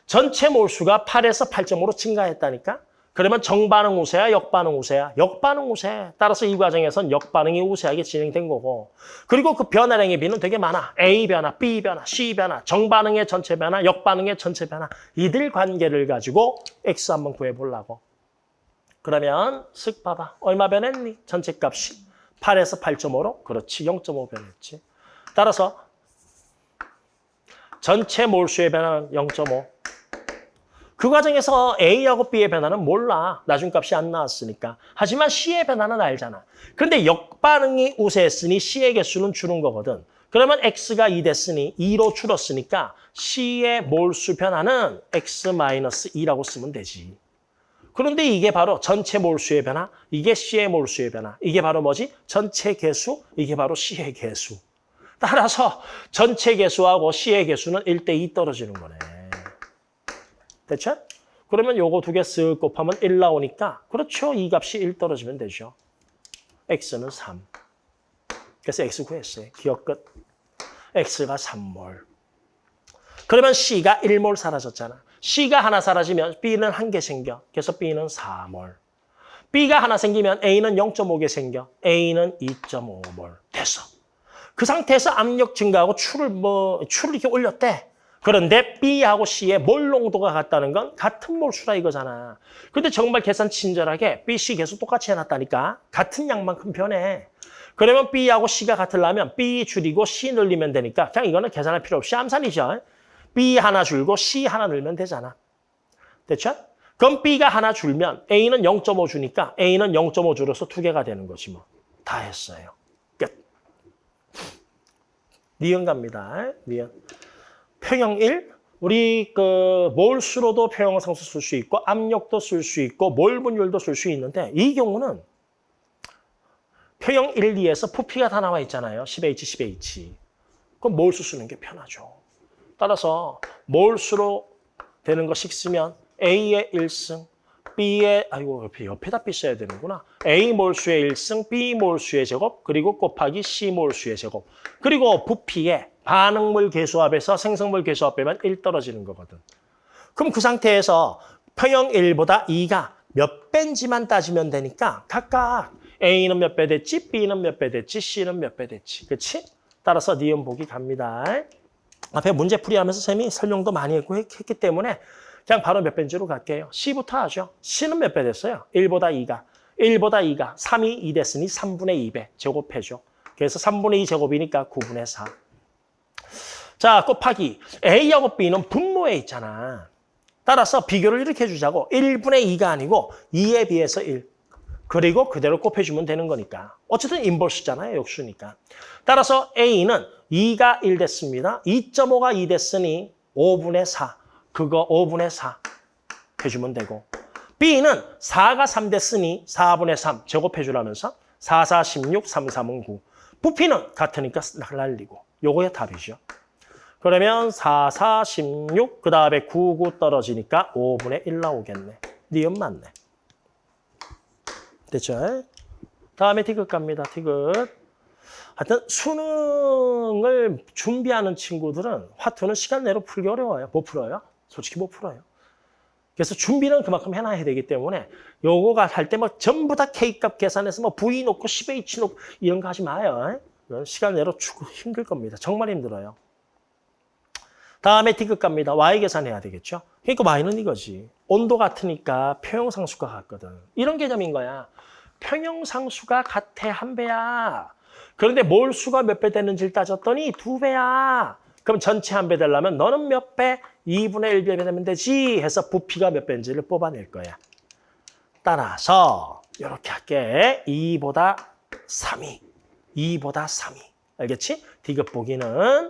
전체 몰수가 8에서 8.5로 증가했다니까? 그러면 정반응 우세야, 역반응 우세야? 역반응 우세. 따라서 이 과정에선 역반응이 우세하게 진행된 거고. 그리고 그 변화량의 비는 되게 많아. A 변화, B 변화, C 변화, 정반응의 전체 변화, 역반응의 전체 변화. 이들 관계를 가지고 X 한번 구해보려고. 그러면 쓱 봐봐. 얼마 변했니? 전체 값이. 8에서 8.5로? 그렇지, 0.5 변했지. 따라서 전체 몰수의 변화는 0.5. 그 과정에서 A하고 B의 변화는 몰라. 나중 값이 안 나왔으니까. 하지만 C의 변화는 알잖아. 그런데 역반응이 우세했으니 C의 개수는 줄은 거거든. 그러면 X가 2 됐으니 2로 줄었으니까 C의 몰수 변화는 X-2라고 쓰면 되지. 그런데 이게 바로 전체 몰수의 변화, 이게 C의 몰수의 변화. 이게 바로 뭐지? 전체 개수, 이게 바로 C의 개수. 따라서 전체 개수하고 C의 개수는 1대2 떨어지는 거네. 됐죠? 그러면 요거 두 개 쓱 곱하면 1 나오니까 그렇죠. 이 값이 1 떨어지면 되죠. x는 3. 그래서 x 구했어요. 기억 끝. x가 3몰. 그러면 c가 1몰 사라졌잖아. C가 하나 사라지면 b는 한 개 생겨. 그래서 b는 4몰. b가 하나 생기면 a는 0.5개 생겨. a는 2.5몰. 됐어. 그 상태에서 압력 증가하고 추를 뭐 추를 이렇게 올렸대. 그런데 B하고 C의 몰 농도가 같다는 건 같은 몰수라 이거잖아. 근데 정말 계산 친절하게 B, C 계수 똑같이 해놨다니까. 같은 양만큼 변해. 그러면 B하고 C가 같으려면 B 줄이고 C 늘리면 되니까 그냥 이거는 계산할 필요 없이 암산이죠. B 하나 줄고 C 하나 늘면 되잖아. 됐죠? 그럼 B가 하나 줄면 A는 0.5 주니까 A는 0.5 줄어서 두 개가 되는 거지 뭐. 다 했어요. 끝. 니은 갑니다. 니은. 평형 1, 우리 그 몰수로도 평형상수 쓸 수 있고 압력도 쓸 수 있고 몰 분율도 쓸 수 있는데 이 경우는 평형 1, 2에서 부피가 다 나와 있잖아요. 10H, 10H. 그럼 몰수 쓰는 게 편하죠. 따라서 몰수로 되는 거씩 쓰면 A의 1승, B의 아이고 옆에 옆에다 B 써야 되는구나. A 몰수의 1승, B 몰수의 제곱, 그리고 곱하기 C 몰수의 제곱. 그리고 부피에 반응물 개수합에서 생성물 개수합 빼면 1 떨어지는 거거든. 그럼 그 상태에서 평형 1보다 2가 몇 배인지만 따지면 되니까 각각 A는 몇 배 됐지, B는 몇 배 됐지, C는 몇 배 됐지. 그렇지? 따라서 니은 보기 갑니다. 앞에 문제풀이 하면서 쌤이 설명도 많이 했고 했기 때문에 그냥 바로 몇 배인지로 갈게요. C부터 하죠. C는 몇 배 됐어요? 1보다 2가. 1보다 2가 3이 2 됐으니 3분의 2배 제곱해줘. 그래서 3분의 2 제곱이니까 9분의 4. 자, 곱하기 A하고 B는 분모에 있잖아. 따라서 비교를 이렇게 해주자고 1분의 2가 아니고 2에 비해서 1. 그리고 그대로 곱해주면 되는 거니까. 어쨌든 인버스잖아요. 역수니까. 따라서 A는 2가 1 됐습니다. 2.5가 2 됐으니 5분의 4. 그거 5분의 4 해주면 되고. B는 4가 3 됐으니 4분의 3 제곱해주라면서 4, 4, 16, 3, 3은 9. 부피는 같으니까 날리고. 요거의 답이죠. 그러면 4, 4, 16, 그 다음에 9, 9 떨어지니까 5분의 1 나오겠네. 니은 맞네. 됐죠? 다음에 디귿 갑니다. 디귿. 하여튼 수능을 준비하는 친구들은 화투는 시간 내로 풀기 어려워요. 못 풀어요. 솔직히 못 풀어요. 그래서 준비는 그만큼 해놔야 되기 때문에 요거가 할 때 뭐 전부 다 K값 계산해서 뭐 V 놓고 10H 놓고 이런 거 하지 마요. 시간 내로 힘들 겁니다. 정말 힘들어요. 다음에 디귿 갑니다. Y 계산해야 되겠죠. 그러니까 Y는 이거지. 온도 같으니까 평형상수가 같거든. 이런 개념인 거야. 평형상수가 같아 한 배야. 그런데 몰 수가 몇 배 되는지를 따졌더니 두 배야. 그럼 전체 한 배 되려면 너는 몇 배? 2분의 1배 되면 되지 해서 부피가 몇 배인지를 뽑아낼 거야. 따라서 이렇게 할게. 2보다 3이. 2보다 3이. 알겠지? 디귿 보기는.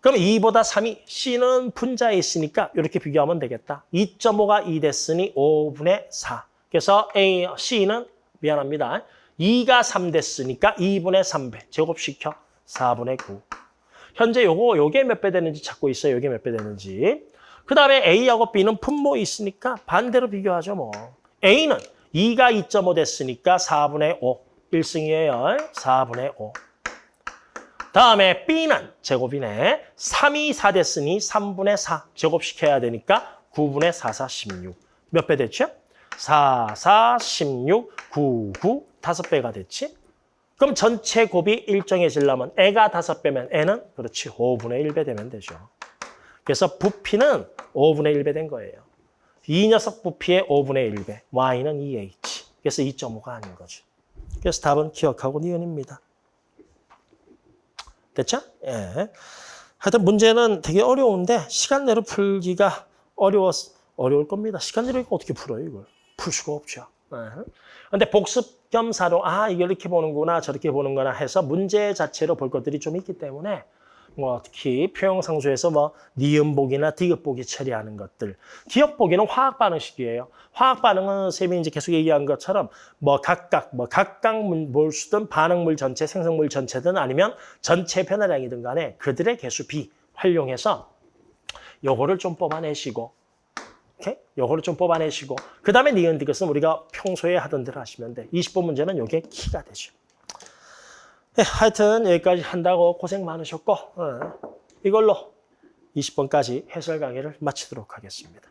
그럼 2보다 3이. C는 분자에 있으니까 이렇게 비교하면 되겠다. 2.5가 2 됐으니 5분의 4. 그래서 A, C는 미안합니다. 2가 3 됐으니까 2분의 3배. 제곱시켜. 4분의 9. 현재 요거 요게 몇 배 되는지 찾고 있어요. 요게 몇 배 되는지. 그 다음에 A하고 B는 분모 있으니까 반대로 비교하죠 뭐. A는 2가 2.5 됐으니까 4분의 5. 1승이에요. 4분의 5. 다음에 B는 제곱이네. 3이 4 됐으니 3분의 4. 제곱시켜야 되니까 9분의 4, 4, 16. 몇 배 됐죠? 4, 4, 16, 9, 9. 다섯 배가 됐지? 그럼 전체 곱이 일정해지려면 애가 다섯 배면 애는 그렇지 5분의 1배 되면 되죠. 그래서 부피는 5분의 1배 된 거예요. 이 녀석 부피의 5분의 1배, y는 2h. 그래서 2.5가 아닌 거죠. 그래서 답은 기억하고 니은입니다. 됐죠? 예. 하여튼 문제는 되게 어려운데 시간 내로 풀기가 어려워 어려울 겁니다. 시간 내로 어떻게 풀어요, 이걸? 풀 수가 없죠. 예. 근데 복습 겸사로 아 이걸 이렇게 보는구나 저렇게 보는구나 해서 문제 자체로 볼 것들이 좀 있기 때문에 뭐 특히 표형상수에서 뭐 니은보기나 디귿보기 처리하는 것들 기억보기는 화학 반응식이에요. 화학 반응은 쌤이 이제 계속 얘기한 것처럼 뭐 각각 뭐 각각 몰수든 반응물 전체 생성물 전체든 아니면 전체 변화량이든 간에 그들의 개수 B 활용해서 요거를 좀 뽑아내시고 오케이? 요거를 좀 뽑아내시고 그 다음에 니은 디귿은 우리가 평소에 하던 대로 하시면 돼. 20번 문제는 요게 키가 되죠. 네, 하여튼 여기까지 한다고 고생 많으셨고 어, 이걸로 20번까지 해설 강의를 마치도록 하겠습니다.